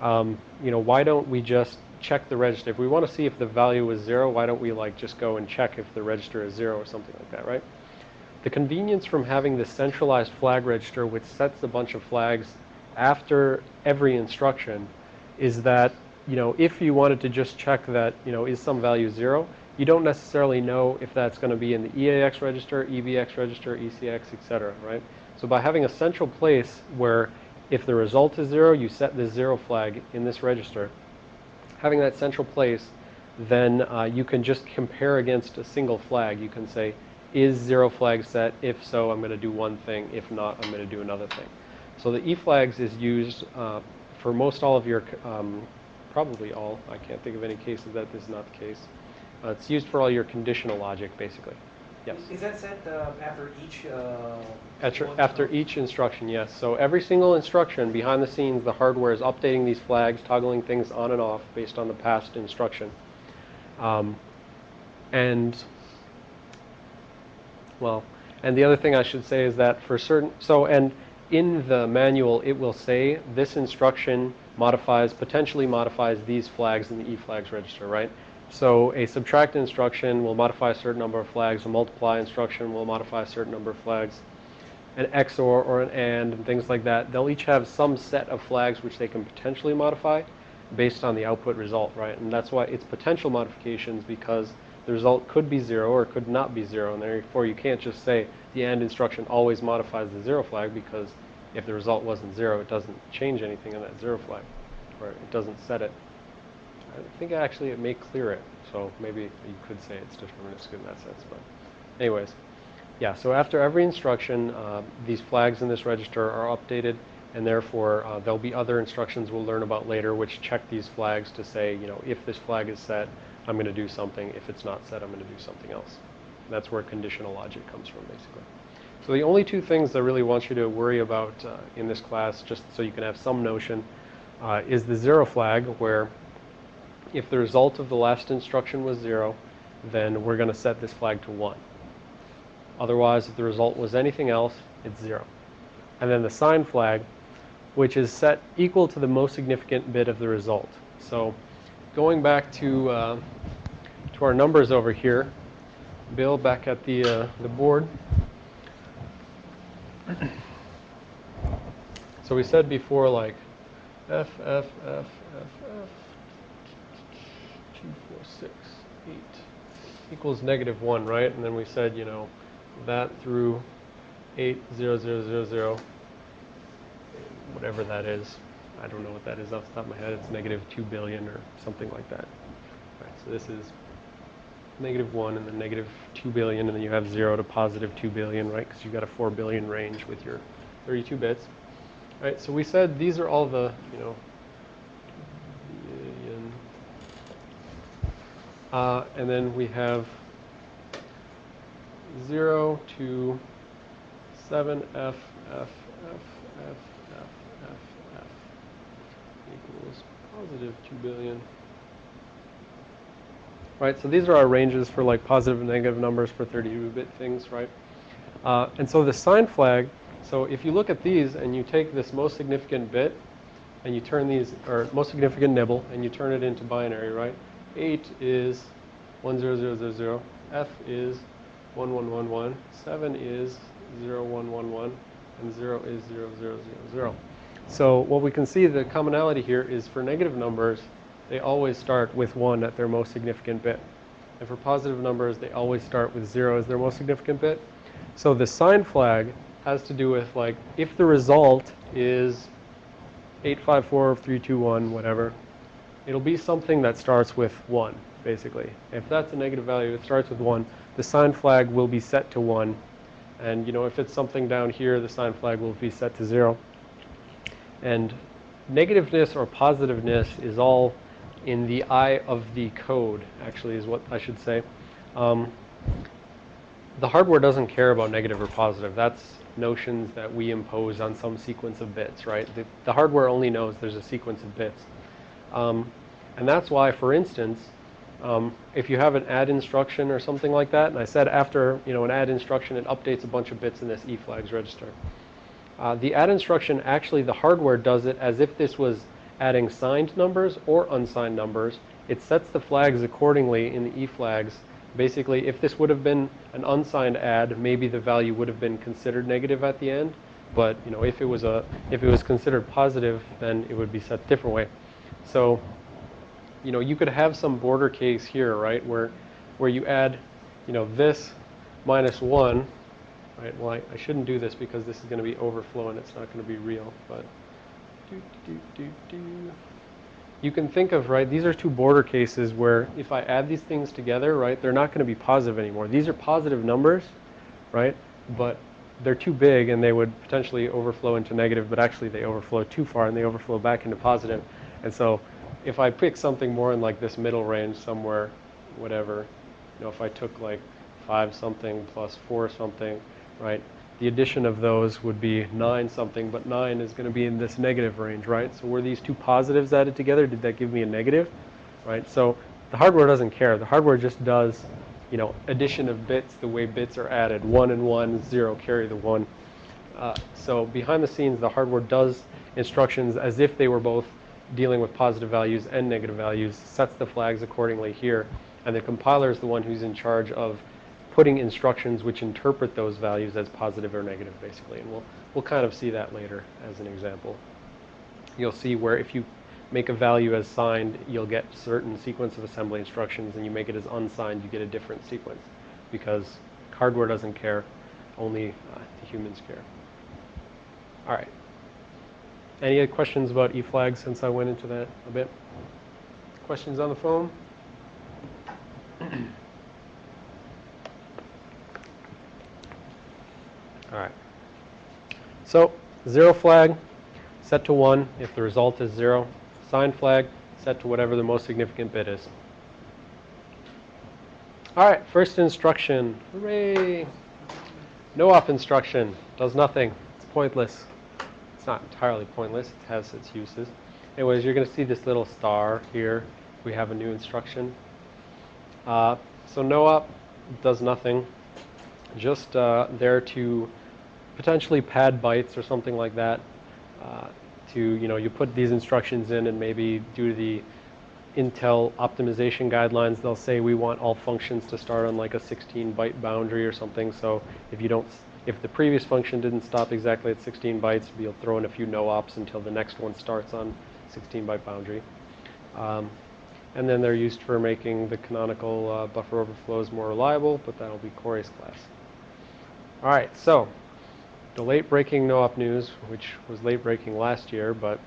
um, you know, why don't we just check the register? If we want to see if the value is zero, why don't we like just go and check if the register is zero or something like that, right? The convenience from having this centralized flag register, which sets a bunch of flags after every instruction, is that, you know, if you wanted to just check that, you know, is some value zero, you don't necessarily know if that's going to be in the EAX register, EBX register, ECX, etc., right? So by having a central place where if the result is zero, you set the zero flag in this register. Having that central place, then uh, you can just compare against a single flag. You can say, is zero flag set? If so, I'm going to do one thing. If not, I'm going to do another thing. So the E flags is used uh, for most all of your, um, probably all, I can't think of any cases that this is not the case. Uh, it's used for all your conditional logic, basically. Yes. Is that set uh, after each? Uh, After, after each instruction, yes. So every single instruction, behind the scenes, the hardware is updating these flags, toggling things on and off based on the past instruction. Um, and, well, and the other thing I should say is that for certain, so, and in the manual, it will say this instruction modifies, potentially modifies these flags in the E flags register, right? So a subtract instruction will modify a certain number of flags. A multiply instruction will modify a certain number of flags. An XOR or an AND and things like that, they'll each have some set of flags which they can potentially modify based on the output result, right? And that's why it's potential modifications because the result could be zero or could not be zero. And therefore you can't just say the AND instruction always modifies the zero flag because if the result wasn't zero, it doesn't change anything in that zero flag, or it doesn't set it. I think actually it may clear it, so maybe you could say it's deterministic in that sense. But anyways, yeah, so after every instruction, uh, these flags in this register are updated and therefore uh, there'll be other instructions we'll learn about later which check these flags to say, you know, if this flag is set, I'm going to do something. If it's not set, I'm going to do something else. That's where conditional logic comes from, basically. So the only two things I really want you to worry about uh, in this class, just so you can have some notion, uh, is the zero flag, where if the result of the last instruction was zero, then we're going to set this flag to one. Otherwise, if the result was anything else, it's zero. And then the sign flag, which is set equal to the most significant bit of the result. So going back to, uh, to our numbers over here, Bill, back at the, uh, the board. So we said before, like, F, F, F, F, F, 2, 4, 6, 8 equals negative 1, right? And then we said, you know, that through 8, 0, 0, 0, 0, whatever that is. I don't know what that is off the top of my head. It's negative 2 billion or something like that. All right, so this is negative 1 and then negative 2 billion, and then you have 0 to positive 2 billion, right? Because you've got a 4 billion range with your 32 bits. All right, so we said these are all the, you know, billion. Uh, and then we have 0 to 7 F, F, F, F, F, F, F equals positive 2 billion. Right, so these are our ranges for like positive and negative numbers for 32-bit things, right? Uh, and so the sign flag, so if you look at these and you take this most significant bit and you turn these, or most significant nibble, and you turn it into binary, right? 8 is 10000, F is 1111, 7 is 0111, and 0 is 0000. So what we can see, the commonality here is for negative numbers, they always start with 1 at their most significant bit. And for positive numbers, they always start with 0 as their most significant bit. So the sign flag has to do with, like, if the result is 854321, whatever, it'll be something that starts with 1, basically. If that's a negative value, it starts with 1. The sign flag will be set to 1. And, you know, if it's something down here, the sign flag will be set to 0. And negativeness or positiveness is all in the eye of the code, actually, is what I should say. Um, the hardware doesn't care about negative or positive. That's notions that we impose on some sequence of bits, right? The, the hardware only knows there's a sequence of bits. Um, and that's why, for instance, um, if you have an add instruction or something like that, and I said after you know an add instruction, it updates a bunch of bits in this E flags register. Uh, the add instruction, actually the hardware does it as if this was adding signed numbers or unsigned numbers. It sets the flags accordingly in the E flags. Basically, if this would have been an unsigned add, maybe the value would have been considered negative at the end. But you know, if it was a if it was considered positive, then it would be set a different way. So, you know, you could have some border case here, right, where where you add, you know, this minus one, right? Well, I, I shouldn't do this because this is going to be overflow and it's not going to be real, but do, do, do, do. You can think of, right, these are two border cases where if I add these things together, right, they're not going to be positive anymore. These are positive numbers, right, but they're too big and they would potentially overflow into negative, but actually they overflow too far and they overflow back into positive. And so if I pick something more in like this middle range somewhere, whatever, you know, if I took like 5 something plus 4 something, right, the addition of those would be 9 something, but 9 is going to be in this negative range, right? So were these two positives added together? Did that give me a negative, right? So the hardware doesn't care. The hardware just does, you know, addition of bits the way bits are added. 1 and 1, 0, carry the 1. Uh, so behind the scenes, the hardware does instructions as if they were both dealing with positive values and negative values, sets the flags accordingly here, and the compiler is the one who's in charge of putting instructions which interpret those values as positive or negative, basically. And we'll, we'll kind of see that later as an example. You'll see where if you make a value as signed, you'll get certain sequence of assembly instructions, and you make it as unsigned, you get a different sequence, because hardware doesn't care, only uh, humans care. All right. Any questions about E-flags since I went into that a bit? Questions on the phone? All right. So, zero flag, set to 1 if the result is 0. Sign flag set to whatever the most significant bit is. All right, first instruction. Hooray! No op instruction. Does nothing. It's pointless. It's not entirely pointless. It has its uses. Anyways, you're going to see this little star here. We have a new instruction. Uh, so no op does nothing. Just uh, there to potentially pad bytes or something like that. Uh, to you know, you put these instructions in, and maybe due to the Intel optimization guidelines, they'll say we want all functions to start on like a 16 byte boundary or something. So if you don't, if the previous function didn't stop exactly at 16 bytes, you'll throw in a few no ops until the next one starts on 16 byte boundary. Um, and then they're used for making the canonical uh, buffer overflows more reliable, but that'll be Corey's class. All right, so the late breaking no-op news, which was late breaking last year, but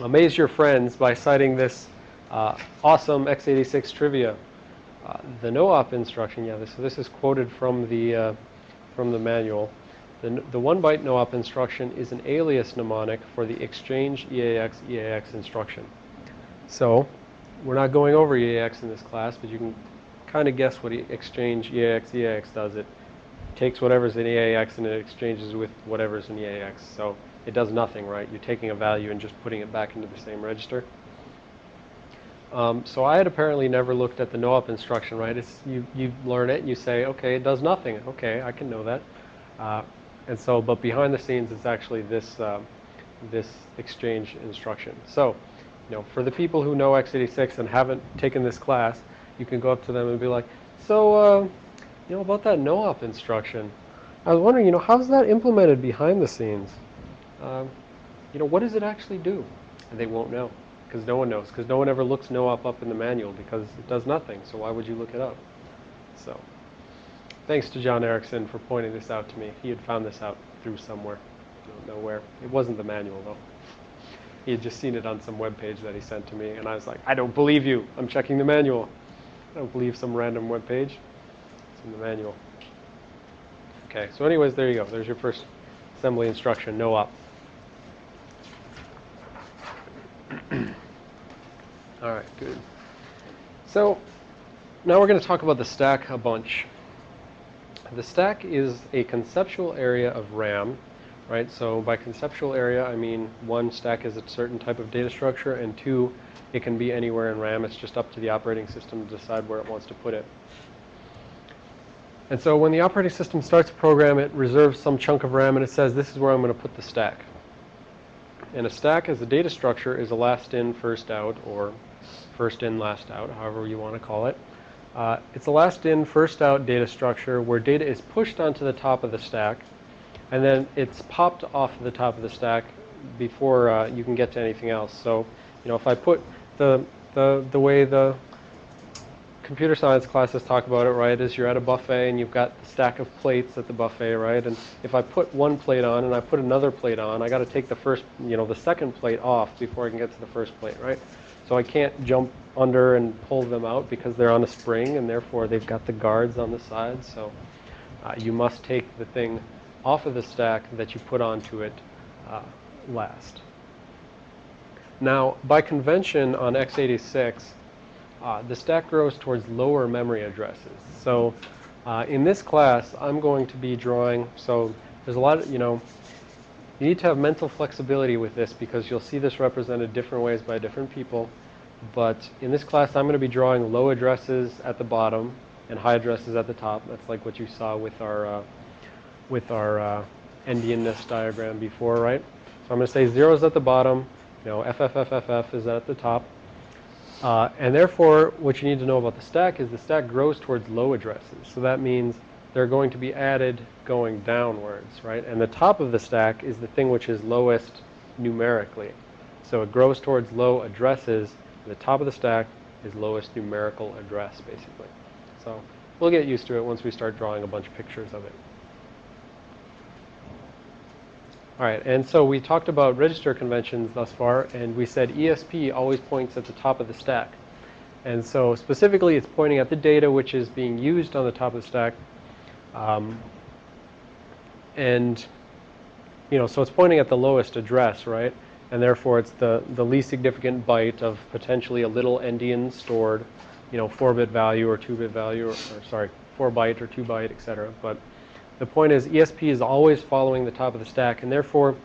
amaze your friends by citing this uh, awesome x86 trivia. Uh, the no-op instruction, yeah, this, so this is quoted from the, uh, from the manual. The, the one byte no-op instruction is an alias mnemonic for the exchange EAX EAX instruction. So we're not going over EAX in this class, but you can kind of guess what exchange EAX EAX does. It takes whatever's in EAX and it exchanges with whatever's in EAX. So it does nothing, right? You're taking a value and just putting it back into the same register. Um, so I had apparently never looked at the no-op instruction, right? It's, you, you learn it and you say, okay, it does nothing. Okay, I can know that. Uh, and so, but behind the scenes, it's actually this, uh, this exchange instruction. So, you know, for the people who know x86 and haven't taken this class, you can go up to them and be like, so, uh, you know, about that no-op instruction, I was wondering, you know, how's that implemented behind the scenes? Um, you know, what does it actually do? And they won't know because no one knows, because no one ever looks no-op up in the manual because it does nothing, so why would you look it up? So, thanks to John Erickson for pointing this out to me. He had found this out through somewhere. I don't know where. It wasn't the manual, though. He had just seen it on some web page that he sent to me, and I was like, I don't believe you. I'm checking the manual. I don't believe some random web page. It's in the manual. Okay, so anyways, there you go. There's your first assembly instruction, no op. All right, good. So now we're going to talk about the stack a bunch. The stack is a conceptual area of RAM, right? So by conceptual area, I mean one, stack is a certain type of data structure, and two, it can be anywhere in RAM. It's just up to the operating system to decide where it wants to put it. And so when the operating system starts a program, it reserves some chunk of RAM and it says, this is where I'm going to put the stack. And a stack as a data structure is a last in, first out, or first in, last out, however you want to call it. Uh, it's a last in, first out data structure where data is pushed onto the top of the stack, and then it's popped off the top of the stack before uh, you can get to anything else. So, you know, if I put the, the, the way the computer science classes talk about it, right, is you're at a buffet and you've got the stack of plates at the buffet, right? And if I put one plate on and I put another plate on, I got to take the first, you know, the second plate off before I can get to the first plate, right? So I can't jump under and pull them out because they're on a spring and therefore they've got the guards on the sides. So uh, you must take the thing off of the stack that you put onto it uh, last. Now, by convention on x86, uh, the stack grows towards lower memory addresses. So uh, in this class, I'm going to be drawing, so there's a lot of, you know, you need to have mental flexibility with this because you'll see this represented different ways by different people. But in this class, I'm going to be drawing low addresses at the bottom and high addresses at the top. That's like what you saw with our, uh, with our uh, endianness diagram before, right? So I'm going to say zeros at the bottom, you know, FFFFF is at the top. Uh, and therefore, what you need to know about the stack is the stack grows towards low addresses. So that means they're going to be added going downwards, right? And the top of the stack is the thing which is lowest numerically. So it grows towards low addresses. The top of the stack is lowest numerical address, basically. So we'll get used to it once we start drawing a bunch of pictures of it. All right, and so we talked about register conventions thus far, and we said ESP always points at the top of the stack. And so specifically, it's pointing at the data which is being used on the top of the stack. Um, and, you know, so it's pointing at the lowest address, right? and therefore it's the, the least significant byte of potentially a little endian stored, you know, 4-bit value or 2-bit value, or, or sorry, 4-byte or 2-byte, etc. But the point is ESP is always following the top of the stack, and therefore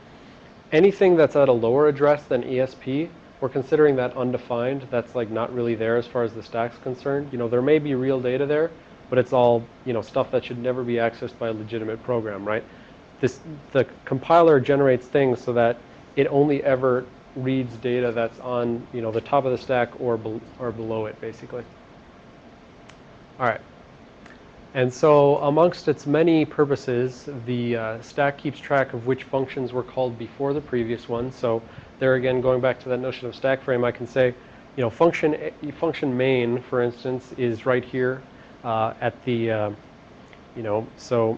anything that's at a lower address than ESP, we're considering that undefined. That's like not really there as far as the stack's concerned. You know, there may be real data there, but it's all, you know, stuff that should never be accessed by a legitimate program, right? This, the compiler generates things so that it only ever reads data that's on, you know, the top of the stack or, be or below it, basically. All right. And so amongst its many purposes, the uh, stack keeps track of which functions were called before the previous one. So there again, going back to that notion of stack frame, I can say, you know, function, function main, for instance, is right here uh, at the, uh, you know, so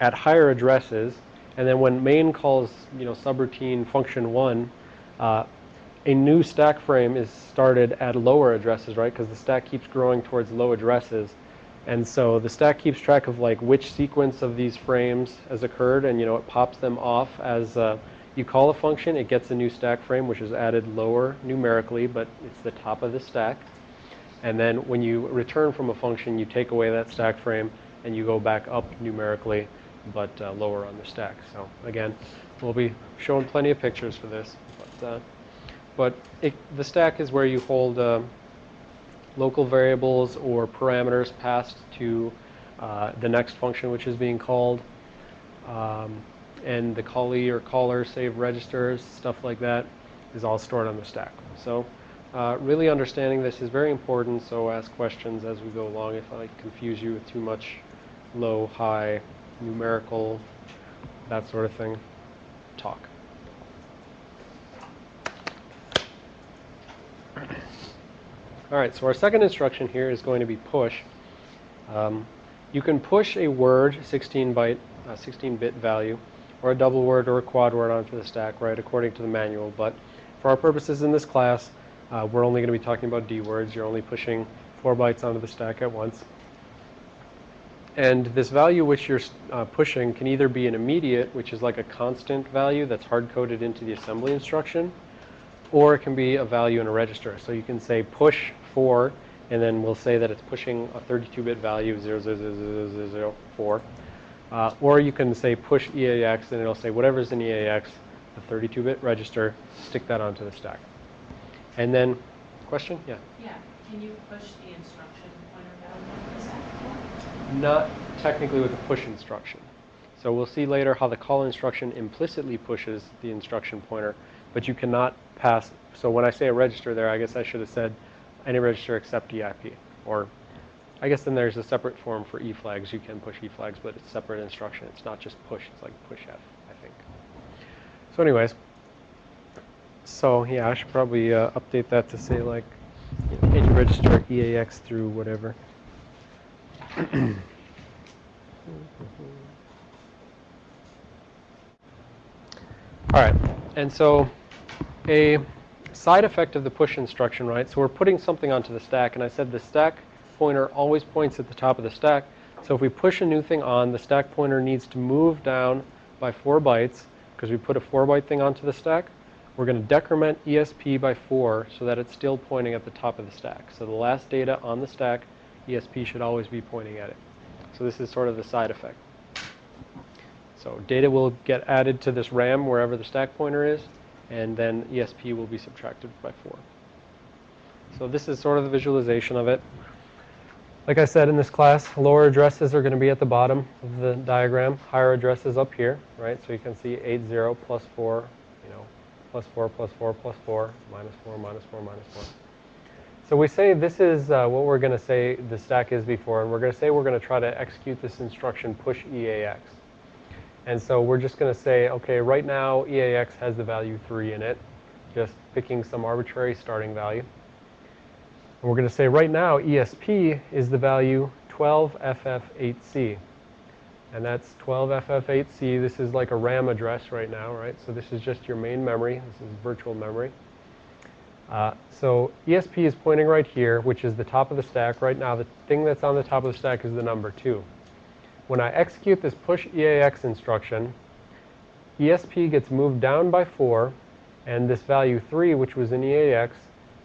at higher addresses. And then when main calls, you know, subroutine function one, uh, a new stack frame is started at lower addresses, right? Because the stack keeps growing towards low addresses. And so the stack keeps track of like which sequence of these frames has occurred and you know it pops them off as uh, you call a function, it gets a new stack frame which is added lower numerically, but it's the top of the stack. And then when you return from a function, you take away that stack frame and you go back up numerically, but uh, lower on the stack. So again, we'll be showing plenty of pictures for this. But, uh, but it, the stack is where you hold uh, local variables or parameters passed to uh, the next function which is being called. Um, and the callee or caller save registers, stuff like that, is all stored on the stack. So uh, really understanding this is very important, so ask questions as we go along if I confuse you with too much low, high, numerical, that sort of thing, talk. All right, so our second instruction here is going to be push. Um, you can push a word, 16 byte, 16-bit value, or a double word or a quad word onto the stack, right, according to the manual. But for our purposes in this class, uh, we're only going to be talking about D words. You're only pushing four bytes onto the stack at once. And this value which you're uh, pushing can either be an immediate, which is like a constant value that's hard-coded into the assembly instruction, or it can be a value in a register. So you can say push 4, and then we'll say that it's pushing a 32-bit value 00004. Uh, or you can say push EAX, and it'll say whatever's in EAX, the 32-bit register, stick that onto the stack. And then, question? Yeah. Yeah, can you push the instruction pointer value on the stack? Not technically with a push instruction. So we'll see later how the call instruction implicitly pushes the instruction pointer, but you cannot pass. So when I say a register there, I guess I should have said any register except EIP. Or I guess then there's a separate form for E flags. You can push E flags, but it's separate instruction. It's not just push. It's like push F, I think. So anyways, so yeah, I should probably uh, update that to say like you know, any register EAX through whatever. All right, and so a side effect of the push instruction, right? So we're putting something onto the stack, and I said the stack pointer always points at the top of the stack. So if we push a new thing on, the stack pointer needs to move down by four bytes because we put a four byte thing onto the stack. We're going to decrement ESP by four so that it's still pointing at the top of the stack. So the last data on the stack, ESP should always be pointing at it. So this is sort of the side effect. So data will get added to this RAM wherever the stack pointer is, and then ESP will be subtracted by 4. So this is sort of the visualization of it. Like I said in this class, lower addresses are going to be at the bottom of the diagram, higher addresses up here, right? So you can see 80 plus 4, you know, plus 4, plus 4, plus 4, minus 4, minus 4, minus 4. So we say this is uh, what we're going to say the stack is before, and we're going to say we're going to try to execute this instruction push EAX. And so we're just going to say, okay, right now EAX has the value 3 in it, just picking some arbitrary starting value. And we're going to say right now ESP is the value 12FF8C. And that's 12FF8C. This is like a RAM address right now, right? So this is just your main memory. This is virtual memory. Uh, so ESP is pointing right here, which is the top of the stack. Right now, the thing that's on the top of the stack is the number 2. When I execute this push EAX instruction, ESP gets moved down by 4, And this value 3, which was in EAX,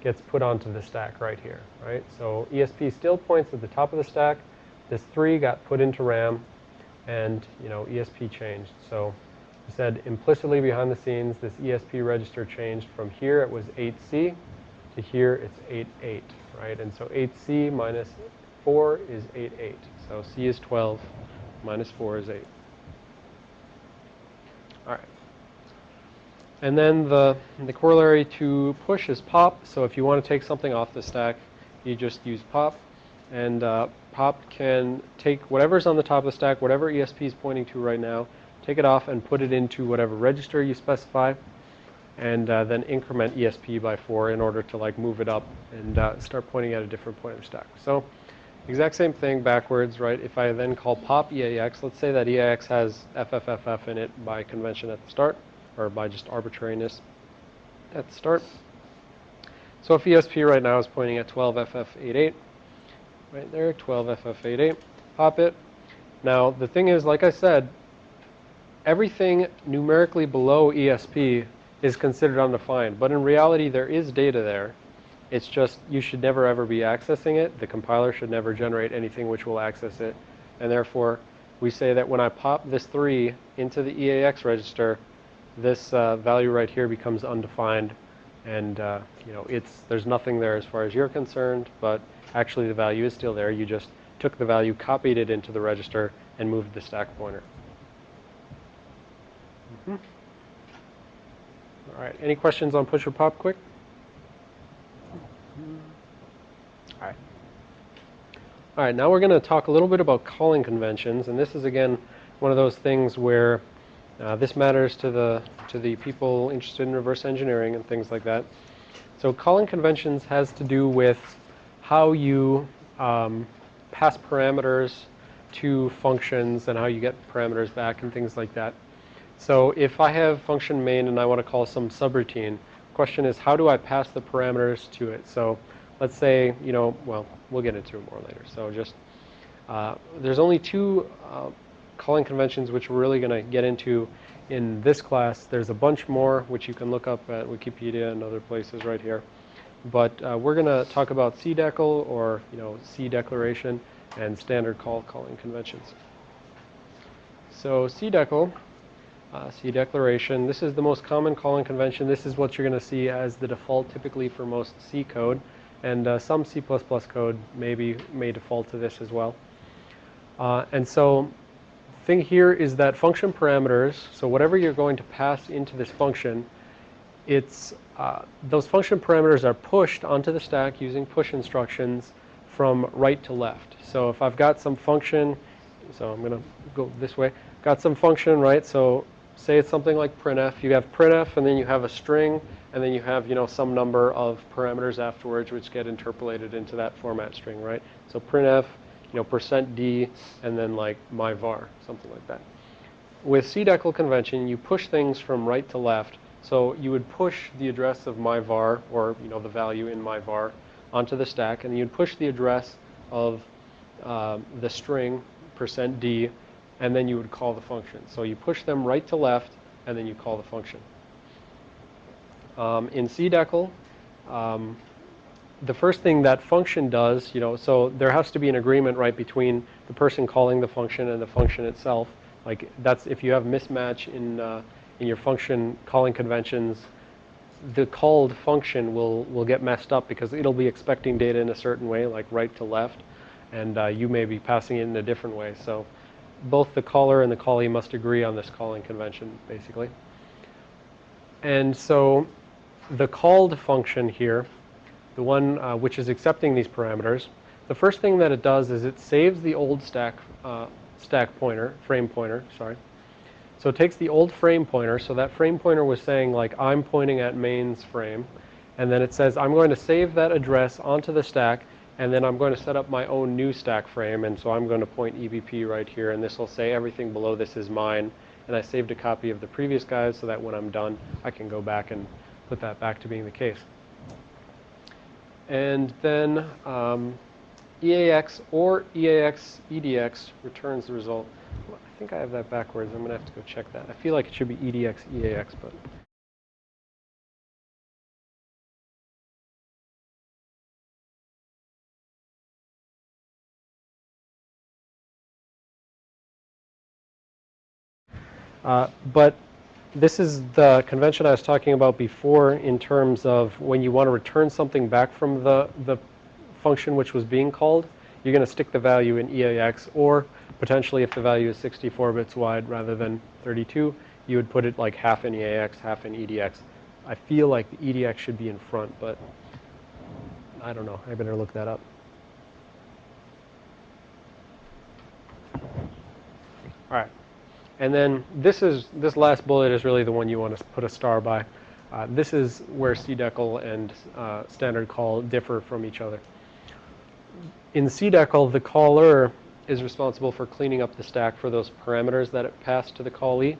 gets put onto the stack right here, right? So ESP still points at the top of the stack. This 3 got put into RAM, and, you know, ESP changed. So we said implicitly behind the scenes, this ESP register changed from here it was 8C to here it's 88, right? And so 8C minus 4 is 88. So C is 12, minus 4 is 8. All right. And then the, the corollary to push is pop. So if you want to take something off the stack, you just use pop. And uh, pop can take whatever's on the top of the stack, whatever ESP is pointing to right now, take it off and put it into whatever register you specify, and uh, then increment ESP by 4 in order to like move it up and uh, start pointing at a different point of stack. So exact same thing backwards, right? If I then call pop EAX, let's say that EAX has FFFF in it by convention at the start, or by just arbitrariness at the start. So if ESP right now is pointing at 12FF88, right there, 12FF88, pop it. Now the thing is, like I said, everything numerically below ESP is considered undefined, but in reality there is data there. It's just you should never ever be accessing it. The compiler should never generate anything which will access it. And therefore, we say that when I pop this 3 into the EAX register, this uh, value right here becomes undefined. And, uh, you know, it's, there's nothing there as far as you're concerned, but actually the value is still there. You just took the value, copied it into the register, and moved the stack pointer. Mm -hmm. All right, any questions on push or pop quick? All right. All right, now we're going to talk a little bit about calling conventions, and this is again one of those things where uh, this matters to the to the people interested in reverse engineering and things like that. So calling conventions has to do with how you um, pass parameters to functions and how you get parameters back and things like that. So if I have function main and I want to call some subroutine, question is how do I pass the parameters to it? So let's say, you know, well, we'll get into it more later. So just, uh, there's only two uh, calling conventions which we're really going to get into in this class. There's a bunch more which you can look up at Wikipedia and other places right here. But uh, we're going to talk about CDECL or, you know, C declaration and standard call calling conventions. So CDECL uh, C declaration. This is the most common calling convention. This is what you're going to see as the default typically for most C code. And uh, some C++ code maybe may default to this as well. Uh, and so thing here is that function parameters, so whatever you're going to pass into this function, it's uh, those function parameters are pushed onto the stack using push instructions from right to left. So if I've got some function, so I'm going to go this way, got some function, right? So say it's something like printf. You have printf, and then you have a string, and then you have you know some number of parameters afterwards, which get interpolated into that format string, right? So printf, you know, percent %d, and then like my var, something like that. With CDECL convention, you push things from right to left. So you would push the address of my var, or you know the value in my var, onto the stack, and you'd push the address of uh, the string percent %d and then you would call the function. So you push them right to left, and then you call the function. Um, in CDECL, um, the first thing that function does, you know, so there has to be an agreement right between the person calling the function and the function itself. Like that's if you have mismatch in uh, in your function calling conventions, the called function will will get messed up because it'll be expecting data in a certain way, like right to left, and uh, you may be passing it in a different way. So both the caller and the callee must agree on this calling convention, basically. And so the called function here, the one uh, which is accepting these parameters, the first thing that it does is it saves the old stack, uh, stack pointer, frame pointer, sorry. So it takes the old frame pointer, so that frame pointer was saying like I'm pointing at main's frame, and then it says I'm going to save that address onto the stack and then I'm going to set up my own new stack frame and so I'm going to point EBP right here and this will say everything below this is mine and I saved a copy of the previous guys so that when I'm done I can go back and put that back to being the case. And then um, EAX or EAX EDX returns the result. I think I have that backwards. I'm going to have to go check that. I feel like it should be EDX, EAX, but... Uh, but this is the convention I was talking about before in terms of when you want to return something back from the, the function which was being called, you're going to stick the value in EAX or potentially if the value is 64 bits wide rather than 32, you would put it like half in EAX, half in EDX. I feel like the EDX should be in front, but I don't know. I better look that up. All right. And then this is this last bullet is really the one you want to put a star by. Uh, this is where CDECL and uh, standard call differ from each other. In CDECL, the caller is responsible for cleaning up the stack for those parameters that it passed to the callee.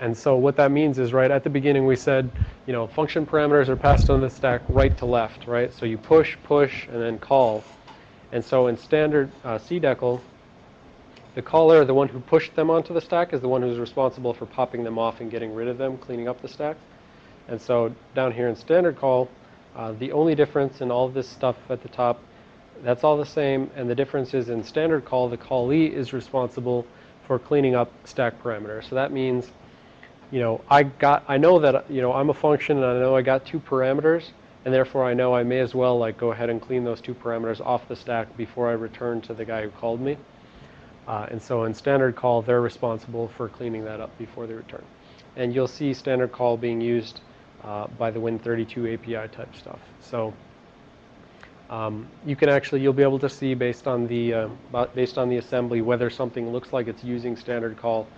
And so what that means is right at the beginning we said, you know, function parameters are passed on the stack right to left, right? So you push, push, and then call. And so in standard uh, CDECL, the caller, the one who pushed them onto the stack, is the one who's responsible for popping them off and getting rid of them, cleaning up the stack. And so down here in standard call, uh, the only difference in all of this stuff at the top, that's all the same. And the difference is in standard call, the callee is responsible for cleaning up stack parameters. So that means, you know, I got, I know that, you know, I'm a function and I know I got two parameters. And therefore I know I may as well like go ahead and clean those two parameters off the stack before I return to the guy who called me. Uh, and so in standard call, they're responsible for cleaning that up before they return. And you'll see standard call being used uh, by the Win32 API type stuff. So um, you can actually, you'll be able to see based on the, uh, based on the assembly whether something looks like it's using standard call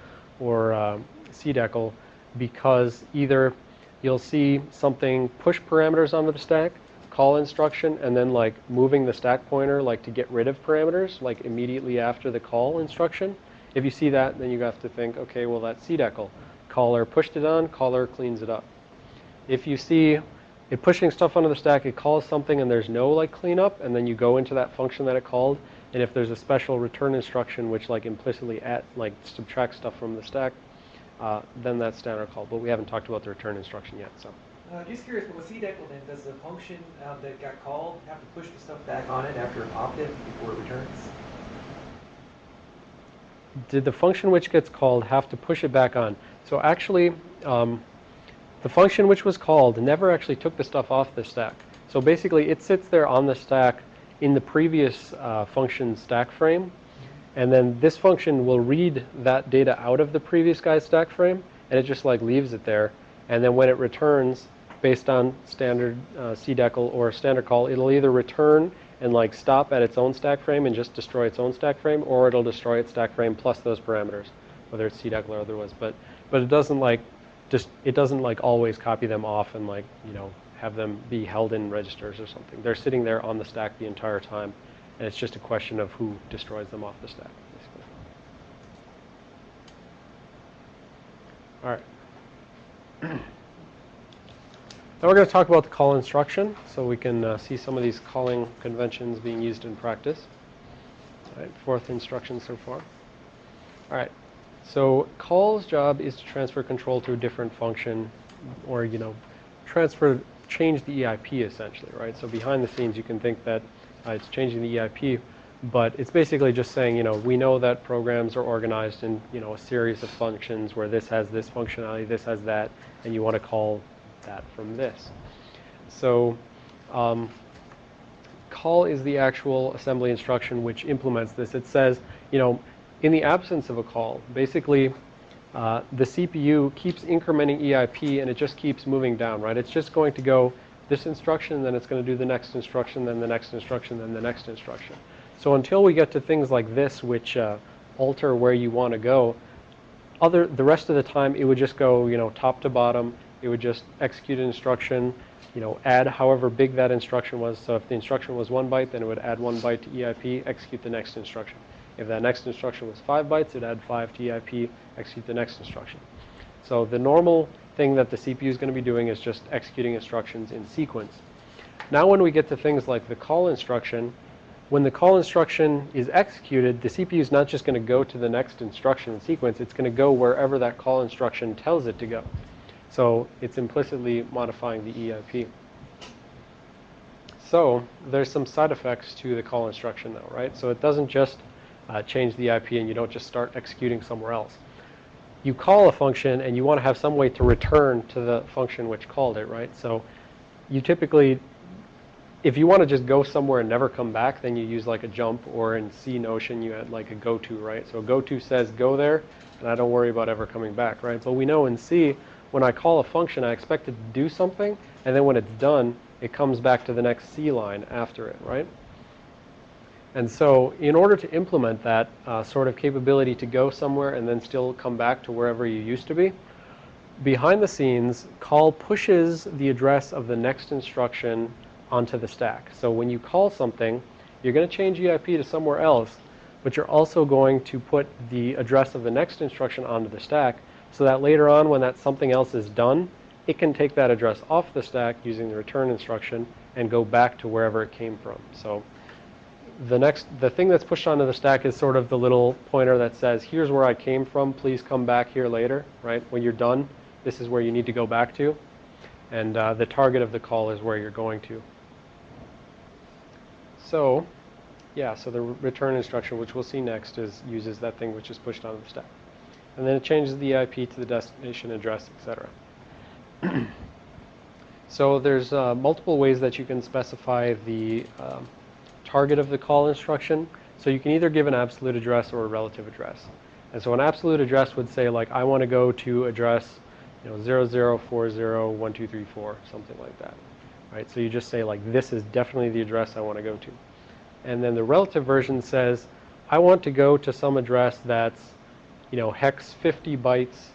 or uh, CDECL because either you'll see something push parameters onto the stack call instruction and then like moving the stack pointer like to get rid of parameters like immediately after the call instruction. If you see that, then you have to think, okay, well that's CDECL. Caller pushed it on, caller cleans it up. If you see it pushing stuff onto the stack, it calls something and there's no like cleanup, and then you go into that function that it called, and if there's a special return instruction which like implicitly at like subtracts stuff from the stack, uh, then that's standard call. But we haven't talked about the return instruction yet, so. Uh, just curious, but with CDECL then, does the function um, that got called have to push the stuff back on it after it popped it before it returns? Did the function which gets called have to push it back on? So actually, um, the function which was called never actually took the stuff off the stack. So basically, it sits there on the stack in the previous uh, function stack frame, and then this function will read that data out of the previous guy's stack frame, and it just like leaves it there. And then when it returns, based on standard uh, CDECL or standard call, it'll either return and like stop at its own stack frame and just destroy its own stack frame, or it'll destroy its stack frame plus those parameters, whether it's CDECL or otherwise. But but it doesn't like just it doesn't like always copy them off and like you know have them be held in registers or something. They're sitting there on the stack the entire time, and it's just a question of who destroys them off the stack. Basically. All right. Now we're going to talk about the call instruction so we can uh, see some of these calling conventions being used in practice. All right, fourth instruction so far. All right, so call's job is to transfer control to a different function or, you know, transfer, change the EIP essentially, right? So behind the scenes you can think that uh, it's changing the EIP, but it's basically just saying, you know, we know that programs are organized in, you know, a series of functions where this has this functionality, this has that, and you want to call that from this. So um, call is the actual assembly instruction which implements this. It says, you know, in the absence of a call, basically uh, the CPU keeps incrementing EIP and it just keeps moving down, right? It's just going to go this instruction, then it's going to do the next instruction, then the next instruction, then the next instruction. So until we get to things like this, which uh, alter where you want to go, other the rest of the time it would just go, you know, top to bottom, it would just execute an instruction, you know, add however big that instruction was. So if the instruction was one byte, then it would add one byte to EIP, execute the next instruction. If that next instruction was five bytes, it'd add five to EIP, execute the next instruction. So the normal thing that the CPU is going to be doing is just executing instructions in sequence. Now when we get to things like the call instruction, when the call instruction is executed, the CPU is not just going to go to the next instruction in sequence, it's going to go wherever that call instruction tells it to go. So it's implicitly modifying the EIP. So there's some side effects to the call instruction though, right? So it doesn't just uh, change the IP and you don't just start executing somewhere else. you call a function and you want to have some way to return to the function which called it, right? So you typically, if you want to just go somewhere and never come back, then you use like a jump, or in C Notion, you had like a go to, right? So go to says go there, and I don't worry about ever coming back, right? But we know in C, when I call a function, I expect it to do something, and then when it's done, it comes back to the next C line after it, right? And so in order to implement that uh, sort of capability to go somewhere and then still come back to wherever you used to be, behind the scenes, call pushes the address of the next instruction onto the stack. So when you call something, you're going to change EIP to somewhere else, but you're also going to put the address of the next instruction onto the stack so that later on when that something else is done, it can take that address off the stack using the return instruction and go back to wherever it came from. So the next, the thing that's pushed onto the stack is sort of the little pointer that says, here's where I came from, please come back here later, right? When you're done, this is where you need to go back to. And uh, the target of the call is where you're going to. So, yeah, so the return instruction, which we'll see next, is uses that thing which is pushed onto the stack. And then it changes the IP to the destination address, etc. so there's uh, multiple ways that you can specify the um, target of the call instruction. So you can either give an absolute address or a relative address. And so an absolute address would say like, I want to go to address, you know, 00401234, something like that. Right? So you just say like, this is definitely the address I want to go to. And then the relative version says, I want to go to some address that's, you know, hex 50 bytes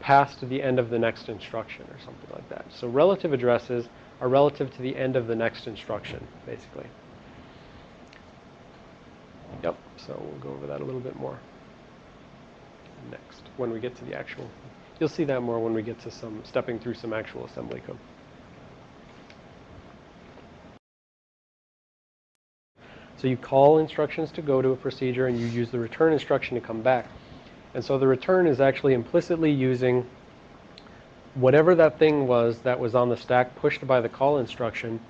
past the end of the next instruction or something like that. So relative addresses are relative to the end of the next instruction, basically. Yep, so we'll go over that a little bit more next when we get to the actual. You'll see that more when we get to some stepping through some actual assembly code. So you call instructions to go to a procedure and you use the return instruction to come back. And so the return is actually implicitly using whatever that thing was that was on the stack pushed by the call instruction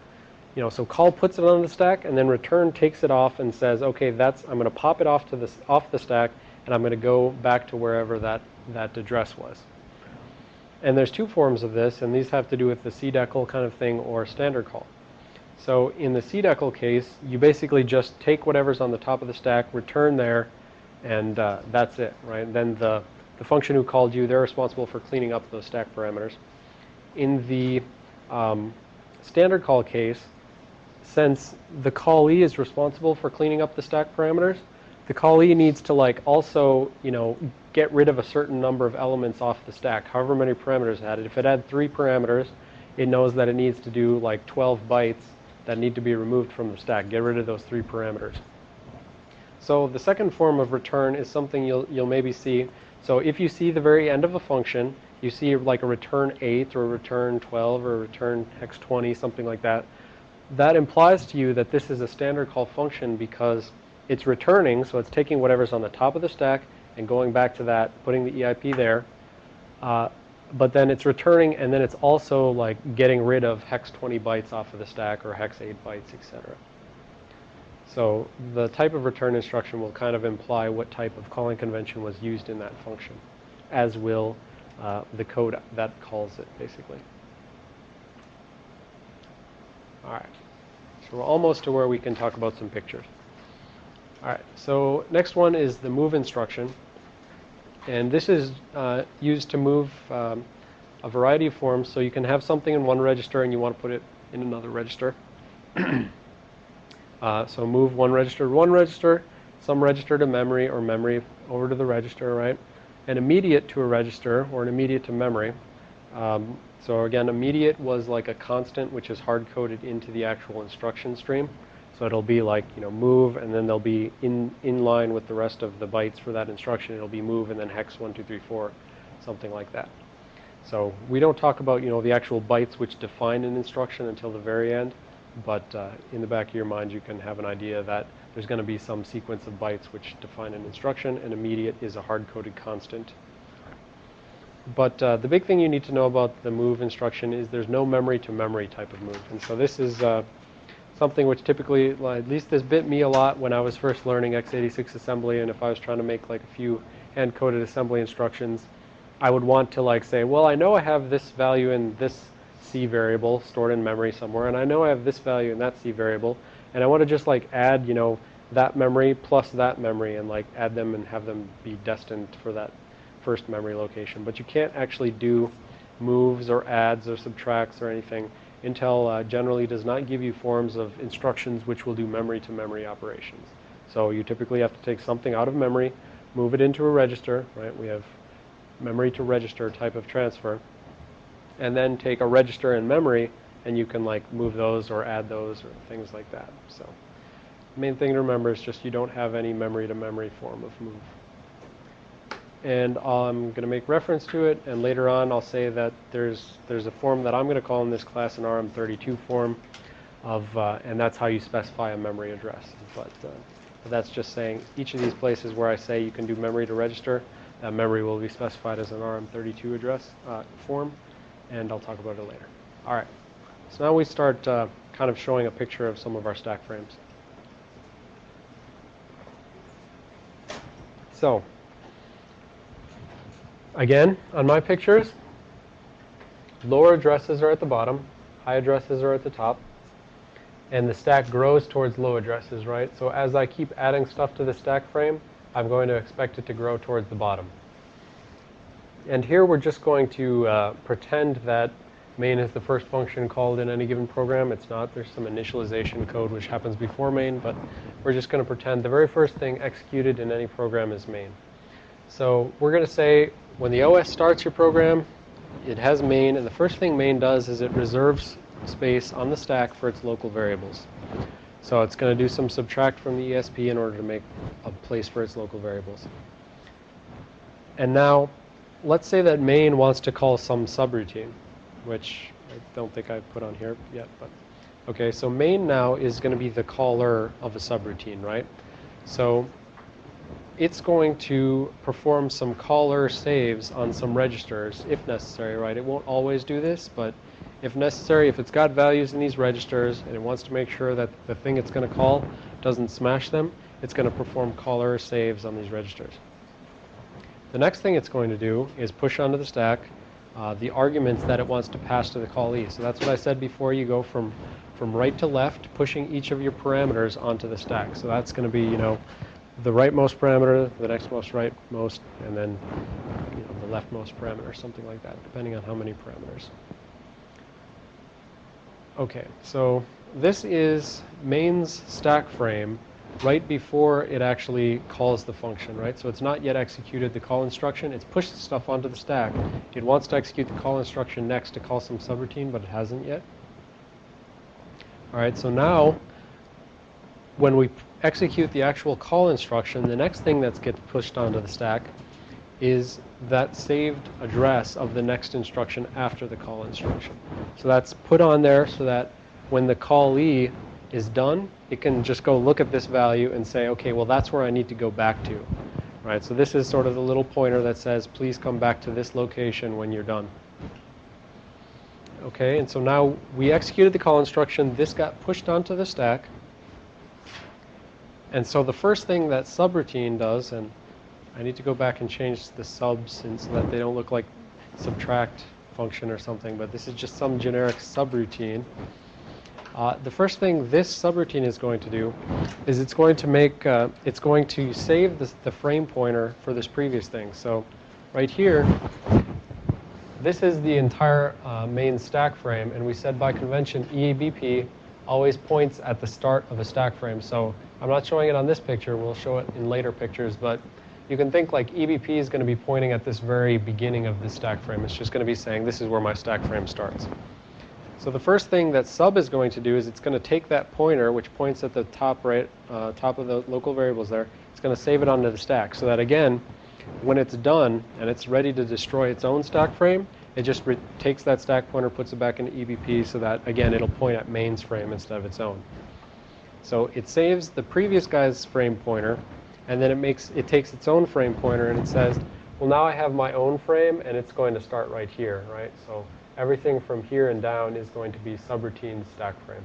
you know, so call puts it on the stack and then return takes it off and says, okay, that's, I'm going to pop it off to this, off the stack and I'm going to go back to wherever that, that address was. And there's two forms of this, and these have to do with the cdecl kind of thing or standard call. So in the cdecl case, you basically just take whatever's on the top of the stack, return there, and uh, that's it, right? And then the, the function who called you, they're responsible for cleaning up those stack parameters. In the um, standard call case, since the callee is responsible for cleaning up the stack parameters, the callee needs to like also, you know, get rid of a certain number of elements off the stack, however many parameters it had. If it had three parameters, it knows that it needs to do like 12 bytes that need to be removed from the stack. Get rid of those three parameters. So the second form of return is something you'll, you'll maybe see. So if you see the very end of a function, you see like a return 8 or a return 12 or a return hex 20, something like that that implies to you that this is a standard call function because it's returning, so it's taking whatever's on the top of the stack and going back to that, putting the EIP there. Uh, but then it's returning and then it's also like getting rid of hex 20 bytes off of the stack or hex 8 bytes, etc. So the type of return instruction will kind of imply what type of calling convention was used in that function, as will uh, the code that calls it, basically. All right. So we're almost to where we can talk about some pictures. All right. So next one is the move instruction. And this is uh, used to move um, a variety of forms. So you can have something in one register and you want to put it in another register. uh, so move one register to one register, some register to memory or memory over to the register, right? An immediate to a register or an immediate to memory. Um, so again, immediate was like a constant which is hard-coded into the actual instruction stream. So it'll be like, you know, move, and then they'll be in, in line with the rest of the bytes for that instruction. It'll be move and then hex 1, 2, 3, 4, something like that. So we don't talk about, you know, the actual bytes which define an instruction until the very end, but uh, in the back of your mind you can have an idea that there's going to be some sequence of bytes which define an instruction, and immediate is a hard-coded constant but uh, the big thing you need to know about the move instruction is there's no memory to memory type of move. And so this is uh, something which typically, at least this bit me a lot when I was first learning x86 assembly and if I was trying to make like a few hand-coded assembly instructions. I would want to like say, well, I know I have this value in this C variable stored in memory somewhere, and I know I have this value in that C variable, and I want to just like add, you know, that memory plus that memory and like add them and have them be destined for that first memory location. But you can't actually do moves or adds or subtracts or anything. Intel uh, generally does not give you forms of instructions which will do memory to memory operations. So you typically have to take something out of memory, move it into a register, right? We have memory to register type of transfer, and then take a register in memory and you can like move those or add those or things like that. So main thing to remember is just you don't have any memory to memory form of move. And I'm going to make reference to it, and later on I'll say that there's there's a form that I'm going to call in this class an RM32 form, of uh, and that's how you specify a memory address. But, uh, but that's just saying each of these places where I say you can do memory to register, that memory will be specified as an RM32 address uh, form, and I'll talk about it later. All right. So now we start uh, kind of showing a picture of some of our stack frames. So, again, on my pictures, lower addresses are at the bottom, high addresses are at the top, and the stack grows towards low addresses, right? So as I keep adding stuff to the stack frame, I'm going to expect it to grow towards the bottom. And here we're just going to uh, pretend that main is the first function called in any given program. It's not. There's some initialization code which happens before main, but we're just going to pretend the very first thing executed in any program is main. So we're going to say when the OS starts your program, it has main, and the first thing main does is it reserves space on the stack for its local variables. So it's going to do some subtract from the ESP in order to make a place for its local variables. And now, let's say that main wants to call some subroutine which I don't think I've put on here yet, but okay, so main now is going to be the caller of a subroutine, right? So it's going to perform some caller saves on some registers if necessary, right? It won't always do this, but if necessary, if it's got values in these registers and it wants to make sure that the thing it's going to call doesn't smash them, it's going to perform caller saves on these registers. The next thing it's going to do is push onto the stack uh, the arguments that it wants to pass to the callee. So that's what I said before. You go from, from right to left, pushing each of your parameters onto the stack. So that's going to be, you know, the rightmost parameter, the next most rightmost, and then you know, the leftmost parameter, something like that, depending on how many parameters. Okay, so this is main's stack frame right before it actually calls the function, right? So it's not yet executed the call instruction. It's pushed stuff onto the stack. It wants to execute the call instruction next to call some subroutine, but it hasn't yet. All right, so now when we execute the actual call instruction, the next thing that gets pushed onto the stack is that saved address of the next instruction after the call instruction. So that's put on there so that when the callee is done, it can just go look at this value and say, okay, well, that's where I need to go back to. Right, so this is sort of the little pointer that says, please come back to this location when you're done. Okay, and so now we executed the call instruction. This got pushed onto the stack. And so the first thing that subroutine does, and I need to go back and change the subs so that they don't look like subtract function or something, but this is just some generic subroutine. Uh, the first thing this subroutine is going to do is it's going to make, uh, it's going to save the frame pointer for this previous thing. So right here, this is the entire uh, main stack frame, and we said by convention EBP always points at the start of a stack frame. So I'm not showing it on this picture, we'll show it in later pictures, but you can think like EBP is going to be pointing at this very beginning of the stack frame. It's just going to be saying this is where my stack frame starts. So the first thing that sub is going to do is it's going to take that pointer, which points at the top right, uh, top of the local variables there. It's going to save it onto the stack so that again, when it's done and it's ready to destroy its own stack frame, it just takes that stack pointer, puts it back into EBP so that again it'll point at main's frame instead of its own. So it saves the previous guy's frame pointer, and then it makes it takes its own frame pointer and it says, well now I have my own frame and it's going to start right here, right? So everything from here and down is going to be subroutine stack frame.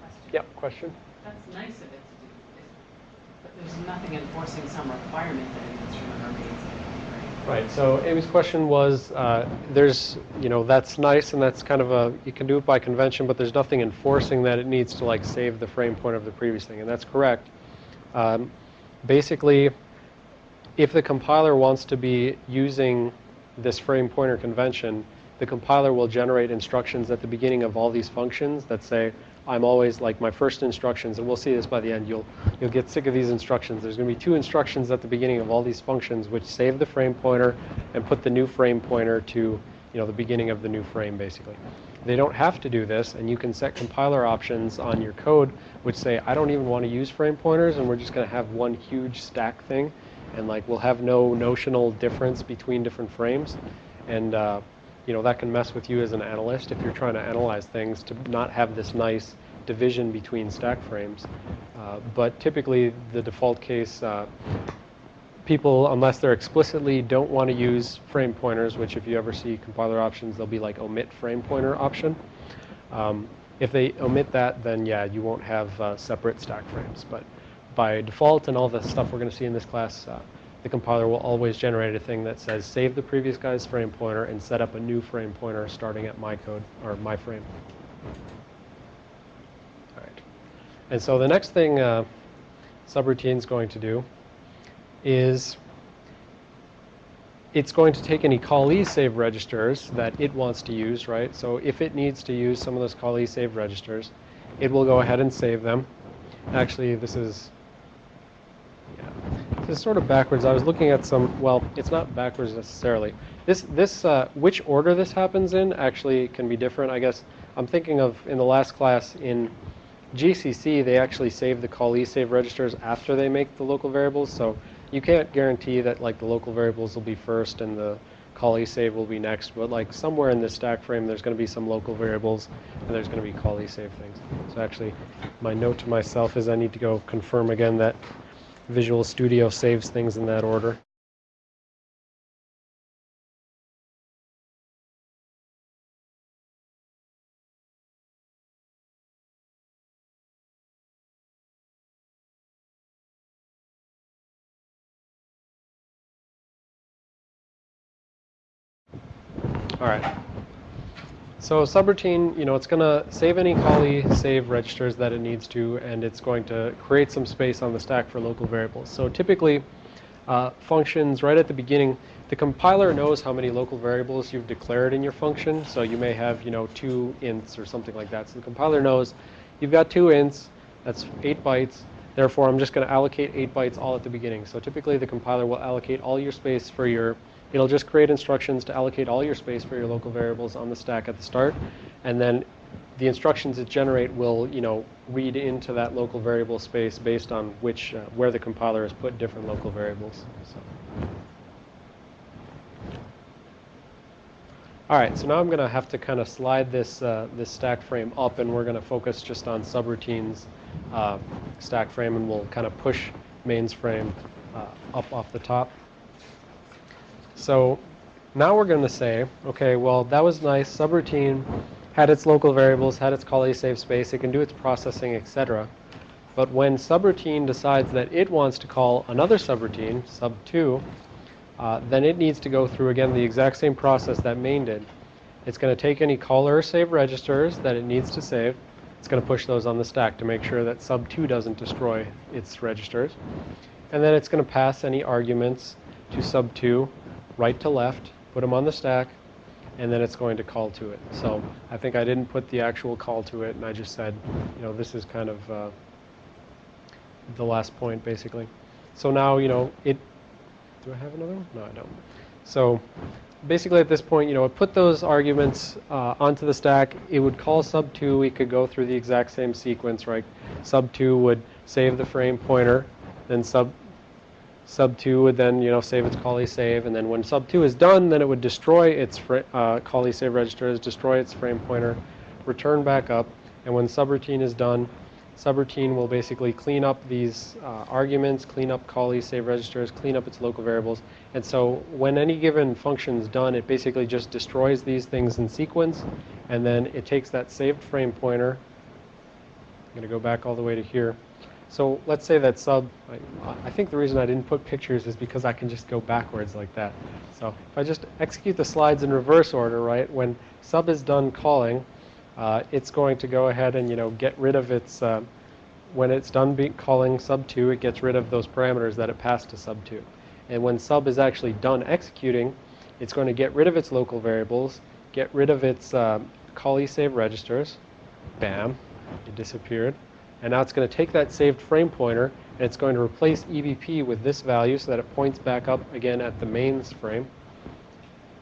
Question. Yep, question? That's nice of it to do. But there's nothing enforcing some requirement that an instrument remains in, Right, so Amy's question was, uh, there's, you know, that's nice and that's kind of a, you can do it by convention, but there's nothing enforcing that it needs to like save the frame pointer of the previous thing, and that's correct. Um, basically, if the compiler wants to be using this frame pointer convention, the compiler will generate instructions at the beginning of all these functions that say, I'm always like my first instructions, and we'll see this by the end. You'll you'll get sick of these instructions. There's going to be two instructions at the beginning of all these functions, which save the frame pointer and put the new frame pointer to you know the beginning of the new frame, basically. They don't have to do this, and you can set compiler options on your code which say, I don't even want to use frame pointers, and we're just going to have one huge stack thing, and like we'll have no notional difference between different frames, and uh, you know that can mess with you as an analyst if you're trying to analyze things to not have this nice division between stack frames. Uh, but typically, the default case, uh, people, unless they're explicitly don't want to use frame pointers, which if you ever see compiler options, they'll be like omit frame pointer option. Um, if they omit that, then yeah, you won't have uh, separate stack frames. But by default and all the stuff we're going to see in this class, uh, the compiler will always generate a thing that says save the previous guy's frame pointer and set up a new frame pointer starting at my code or my frame. All right. And so the next thing uh, subroutine is going to do is it's going to take any callee save registers that it wants to use, right? So if it needs to use some of those callee save registers, it will go ahead and save them. Actually, this is yeah, this is sort of backwards. I was looking at some. Well, it's not backwards necessarily. This this uh, which order this happens in actually can be different. I guess I'm thinking of in the last class in GCC they actually save the callee save registers after they make the local variables. So you can't guarantee that like the local variables will be first and the callee save will be next, but like somewhere in this stack frame there's going to be some local variables and there's going to be callee save things. So actually my note to myself is I need to go confirm again that Visual Studio saves things in that order. All right. So subroutine, you know, it's going to save any callee save registers that it needs to, and it's going to create some space on the stack for local variables. So typically, uh, functions right at the beginning, the compiler knows how many local variables you've declared in your function. So you may have, you know, two ints or something like that. So the compiler knows you've got two ints, that's eight bytes. Therefore, I'm just going to allocate eight bytes all at the beginning. So typically, the compiler will allocate all your space for your It'll just create instructions to allocate all your space for your local variables on the stack at the start, and then the instructions it generate will, you know, read into that local variable space based on which, uh, where the compiler has put different local variables. So. All right, so now I'm going to have to kind of slide this uh, this stack frame up, and we're going to focus just on subroutines uh, stack frame, and we'll kind of push mains frame uh, up off the top. So now we're going to say, okay, well, that was nice. Subroutine had its local variables, had its callee save space, it can do its processing, etc. But when subroutine decides that it wants to call another subroutine, sub2, uh, then it needs to go through, again, the exact same process that main did. It's going to take any caller save registers that it needs to save. It's going to push those on the stack to make sure that sub2 doesn't destroy its registers. And then it's going to pass any arguments to sub2 right to left, put them on the stack, and then it's going to call to it. So I think I didn't put the actual call to it, and I just said, you know, this is kind of uh, the last point, basically. So now, you know, it, do I have another one? No, I don't. So basically at this point, you know, it put those arguments uh, onto the stack. It would call sub2. We could go through the exact same sequence, right? Sub2 would save the frame pointer, then sub sub2 would then you know save its callee save and then when sub2 is done then it would destroy its uh, callee save registers destroy its frame pointer return back up and when subroutine is done subroutine will basically clean up these uh, arguments clean up callee save registers clean up its local variables and so when any given function is done it basically just destroys these things in sequence and then it takes that saved frame pointer I'm going to go back all the way to here So let's say that sub, I, think the reason I didn't put pictures is because I can just go backwards like that. So if I just execute the slides in reverse order, right, when sub is done calling, uh, it's going to go ahead and, you know, get rid of its, uh, when it's done calling sub 2, it gets rid of those parameters that it passed to sub 2. And when sub is actually done executing, it's going to get rid of its local variables, get rid of its uh, call save registers, bam, it disappeared. And now it's going to take that saved frame pointer and it's going to replace EBP with this value so that it points back up again at the mains frame.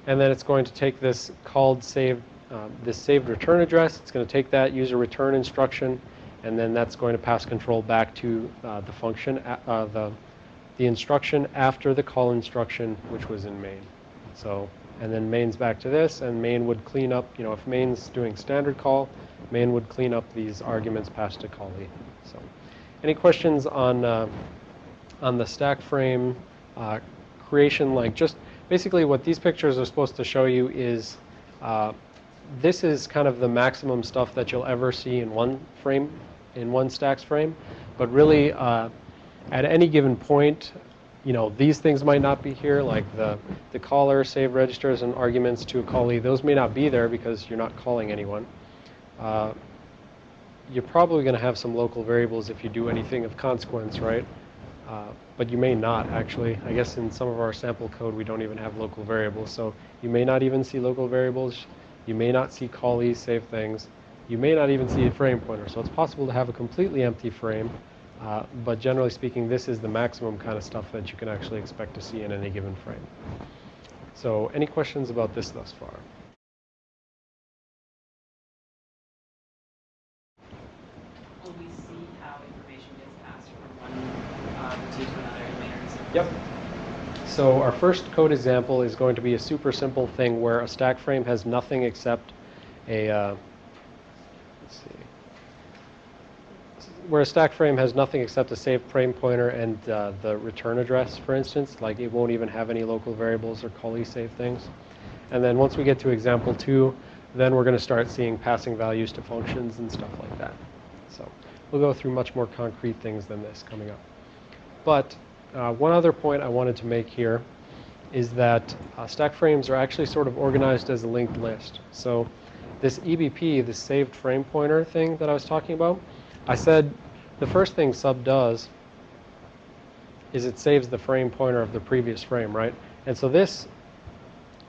And then it's going to take this called saved, um, this saved return address. It's going to take that user return instruction and then that's going to pass control back to uh, the function, uh, the, the instruction after the call instruction, which was in main. So, and then main's back to this, and main would clean up, you know, if main's doing standard call, main would clean up these arguments passed to callee. So, any questions on, uh, on the stack frame uh, creation? Like just basically what these pictures are supposed to show you is uh, this is kind of the maximum stuff that you'll ever see in one frame, in one stacks frame. But really, uh, at any given point, you know, these things might not be here, like the, the caller, save registers, and arguments to a callee. Those may not be there because you're not calling anyone. Uh, you're probably going to have some local variables if you do anything of consequence, right? Uh, but you may not, actually. I guess in some of our sample code, we don't even have local variables. So you may not even see local variables. You may not see callees save things. You may not even see a frame pointer. So it's possible to have a completely empty frame uh, but generally speaking, this is the maximum kind of stuff that you can actually expect to see in any given frame. So any questions about this thus far? Will we see how information gets passed from one uh, routine to another in layers? Yep. So our first code example is going to be a super simple thing where a stack frame has nothing except a, uh, let's see, where a stack frame has nothing except a saved frame pointer and uh, the return address, for instance, like it won't even have any local variables or callee save things. And then once we get to example two, then we're going to start seeing passing values to functions and stuff like that. So we'll go through much more concrete things than this coming up. But uh, one other point I wanted to make here is that uh, stack frames are actually sort of organized as a linked list. So this EBP, the saved frame pointer thing that I was talking about, I said the first thing sub does is it saves the frame pointer of the previous frame, right? And so this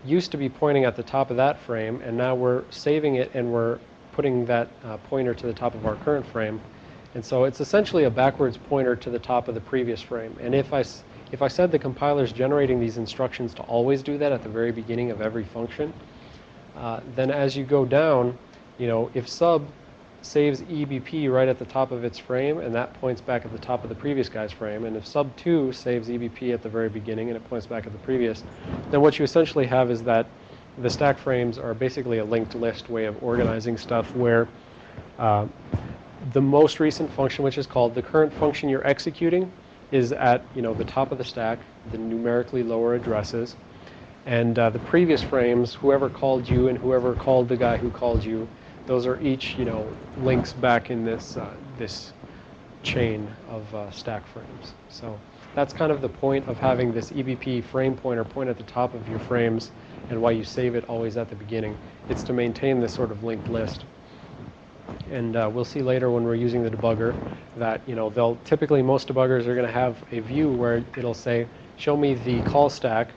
used to be pointing at the top of that frame, and now we're saving it and we're putting that uh, pointer to the top of our current frame. And so it's essentially a backwards pointer to the top of the previous frame. And if I, if I said the compiler is generating these instructions to always do that at the very beginning of every function, uh, then as you go down, you know, if sub saves EBP right at the top of its frame, and that points back at the top of the previous guy's frame. And if sub 2 saves EBP at the very beginning and it points back at the previous, then what you essentially have is that the stack frames are basically a linked list way of organizing stuff where uh, the most recent function, which is called the current function you're executing, is at you know the top of the stack, the numerically lower addresses, and uh, the previous frames, whoever called you and whoever called the guy who called you, those are each, you know, links back in this, uh, this chain of uh, stack frames. So that's kind of the point of having this EBP frame pointer point at the top of your frames and why you save it always at the beginning. It's to maintain this sort of linked list. And uh, we'll see later when we're using the debugger that, you know, they'll typically most debuggers are going to have a view where it'll say, show me the call stack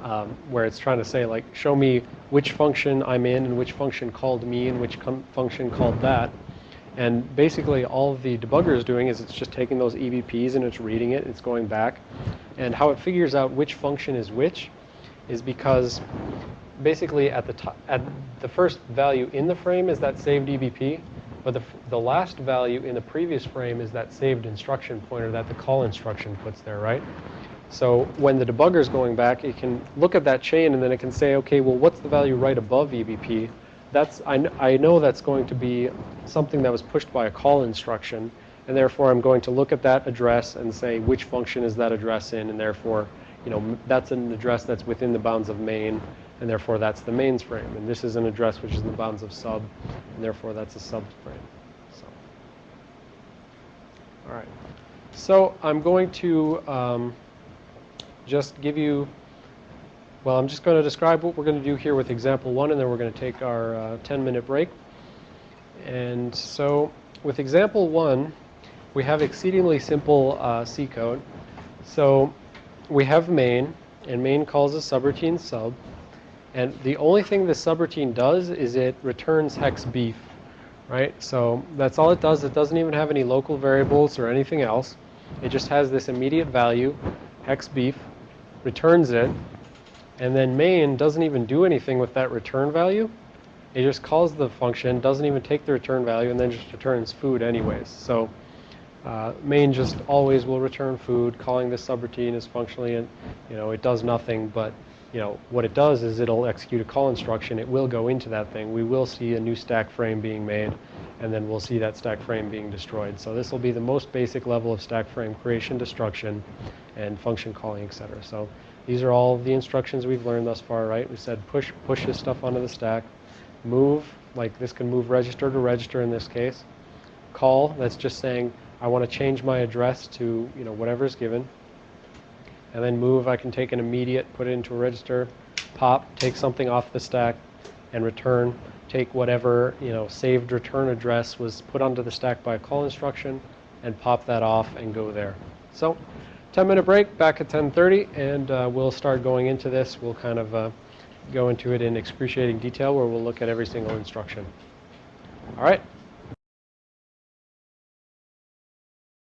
um, where it's trying to say like show me which function I'm in and which function called me and which function called that. And basically all the debugger is doing is it's just taking those EBPs and it's reading it, it's going back. And how it figures out which function is which is because basically at the top, at the first value in the frame is that saved EBP, but the, the last value in the previous frame is that saved instruction pointer that the call instruction puts there, right? So when the debugger is going back, it can look at that chain and then it can say, okay, well, what's the value right above EBP? That's, I, I know that's going to be something that was pushed by a call instruction, and therefore I'm going to look at that address and say which function is that address in, and therefore, you know, that's an address that's within the bounds of main, and therefore that's the mains frame. And this is an address which is in the bounds of sub, and therefore that's a sub frame. So, All right. So I'm going to um, just give you, well, I'm just going to describe what we're going to do here with example one, and then we're going to take our uh, 10-minute break. And so with example one, we have exceedingly simple uh, C code. So we have main, and main calls a subroutine sub. And the only thing the subroutine does is it returns hex beef, right? So that's all it does. It doesn't even have any local variables or anything else. It just has this immediate value, hex beef, returns it, and then main doesn't even do anything with that return value. It just calls the function, doesn't even take the return value, and then just returns food anyways. So uh, main just always will return food. Calling this subroutine is functionally, you know, it does nothing, but you know what it does is it'll execute a call instruction. It will go into that thing. We will see a new stack frame being made, and then we'll see that stack frame being destroyed. So this will be the most basic level of stack frame creation, destruction, and function calling, etc. So these are all the instructions we've learned thus far, right? We said push push this stuff onto the stack, move like this can move register to register in this case. Call that's just saying I want to change my address to you know whatever is given. And then move I can take an immediate, put it into a register, pop, take something off the stack, and return. Take whatever you know saved return address was put onto the stack by a call instruction, and pop that off and go there. So, 10 minute break. Back at 10:30, and uh, we'll start going into this. We'll kind of uh, go into it in excruciating detail, where we'll look at every single instruction. All right.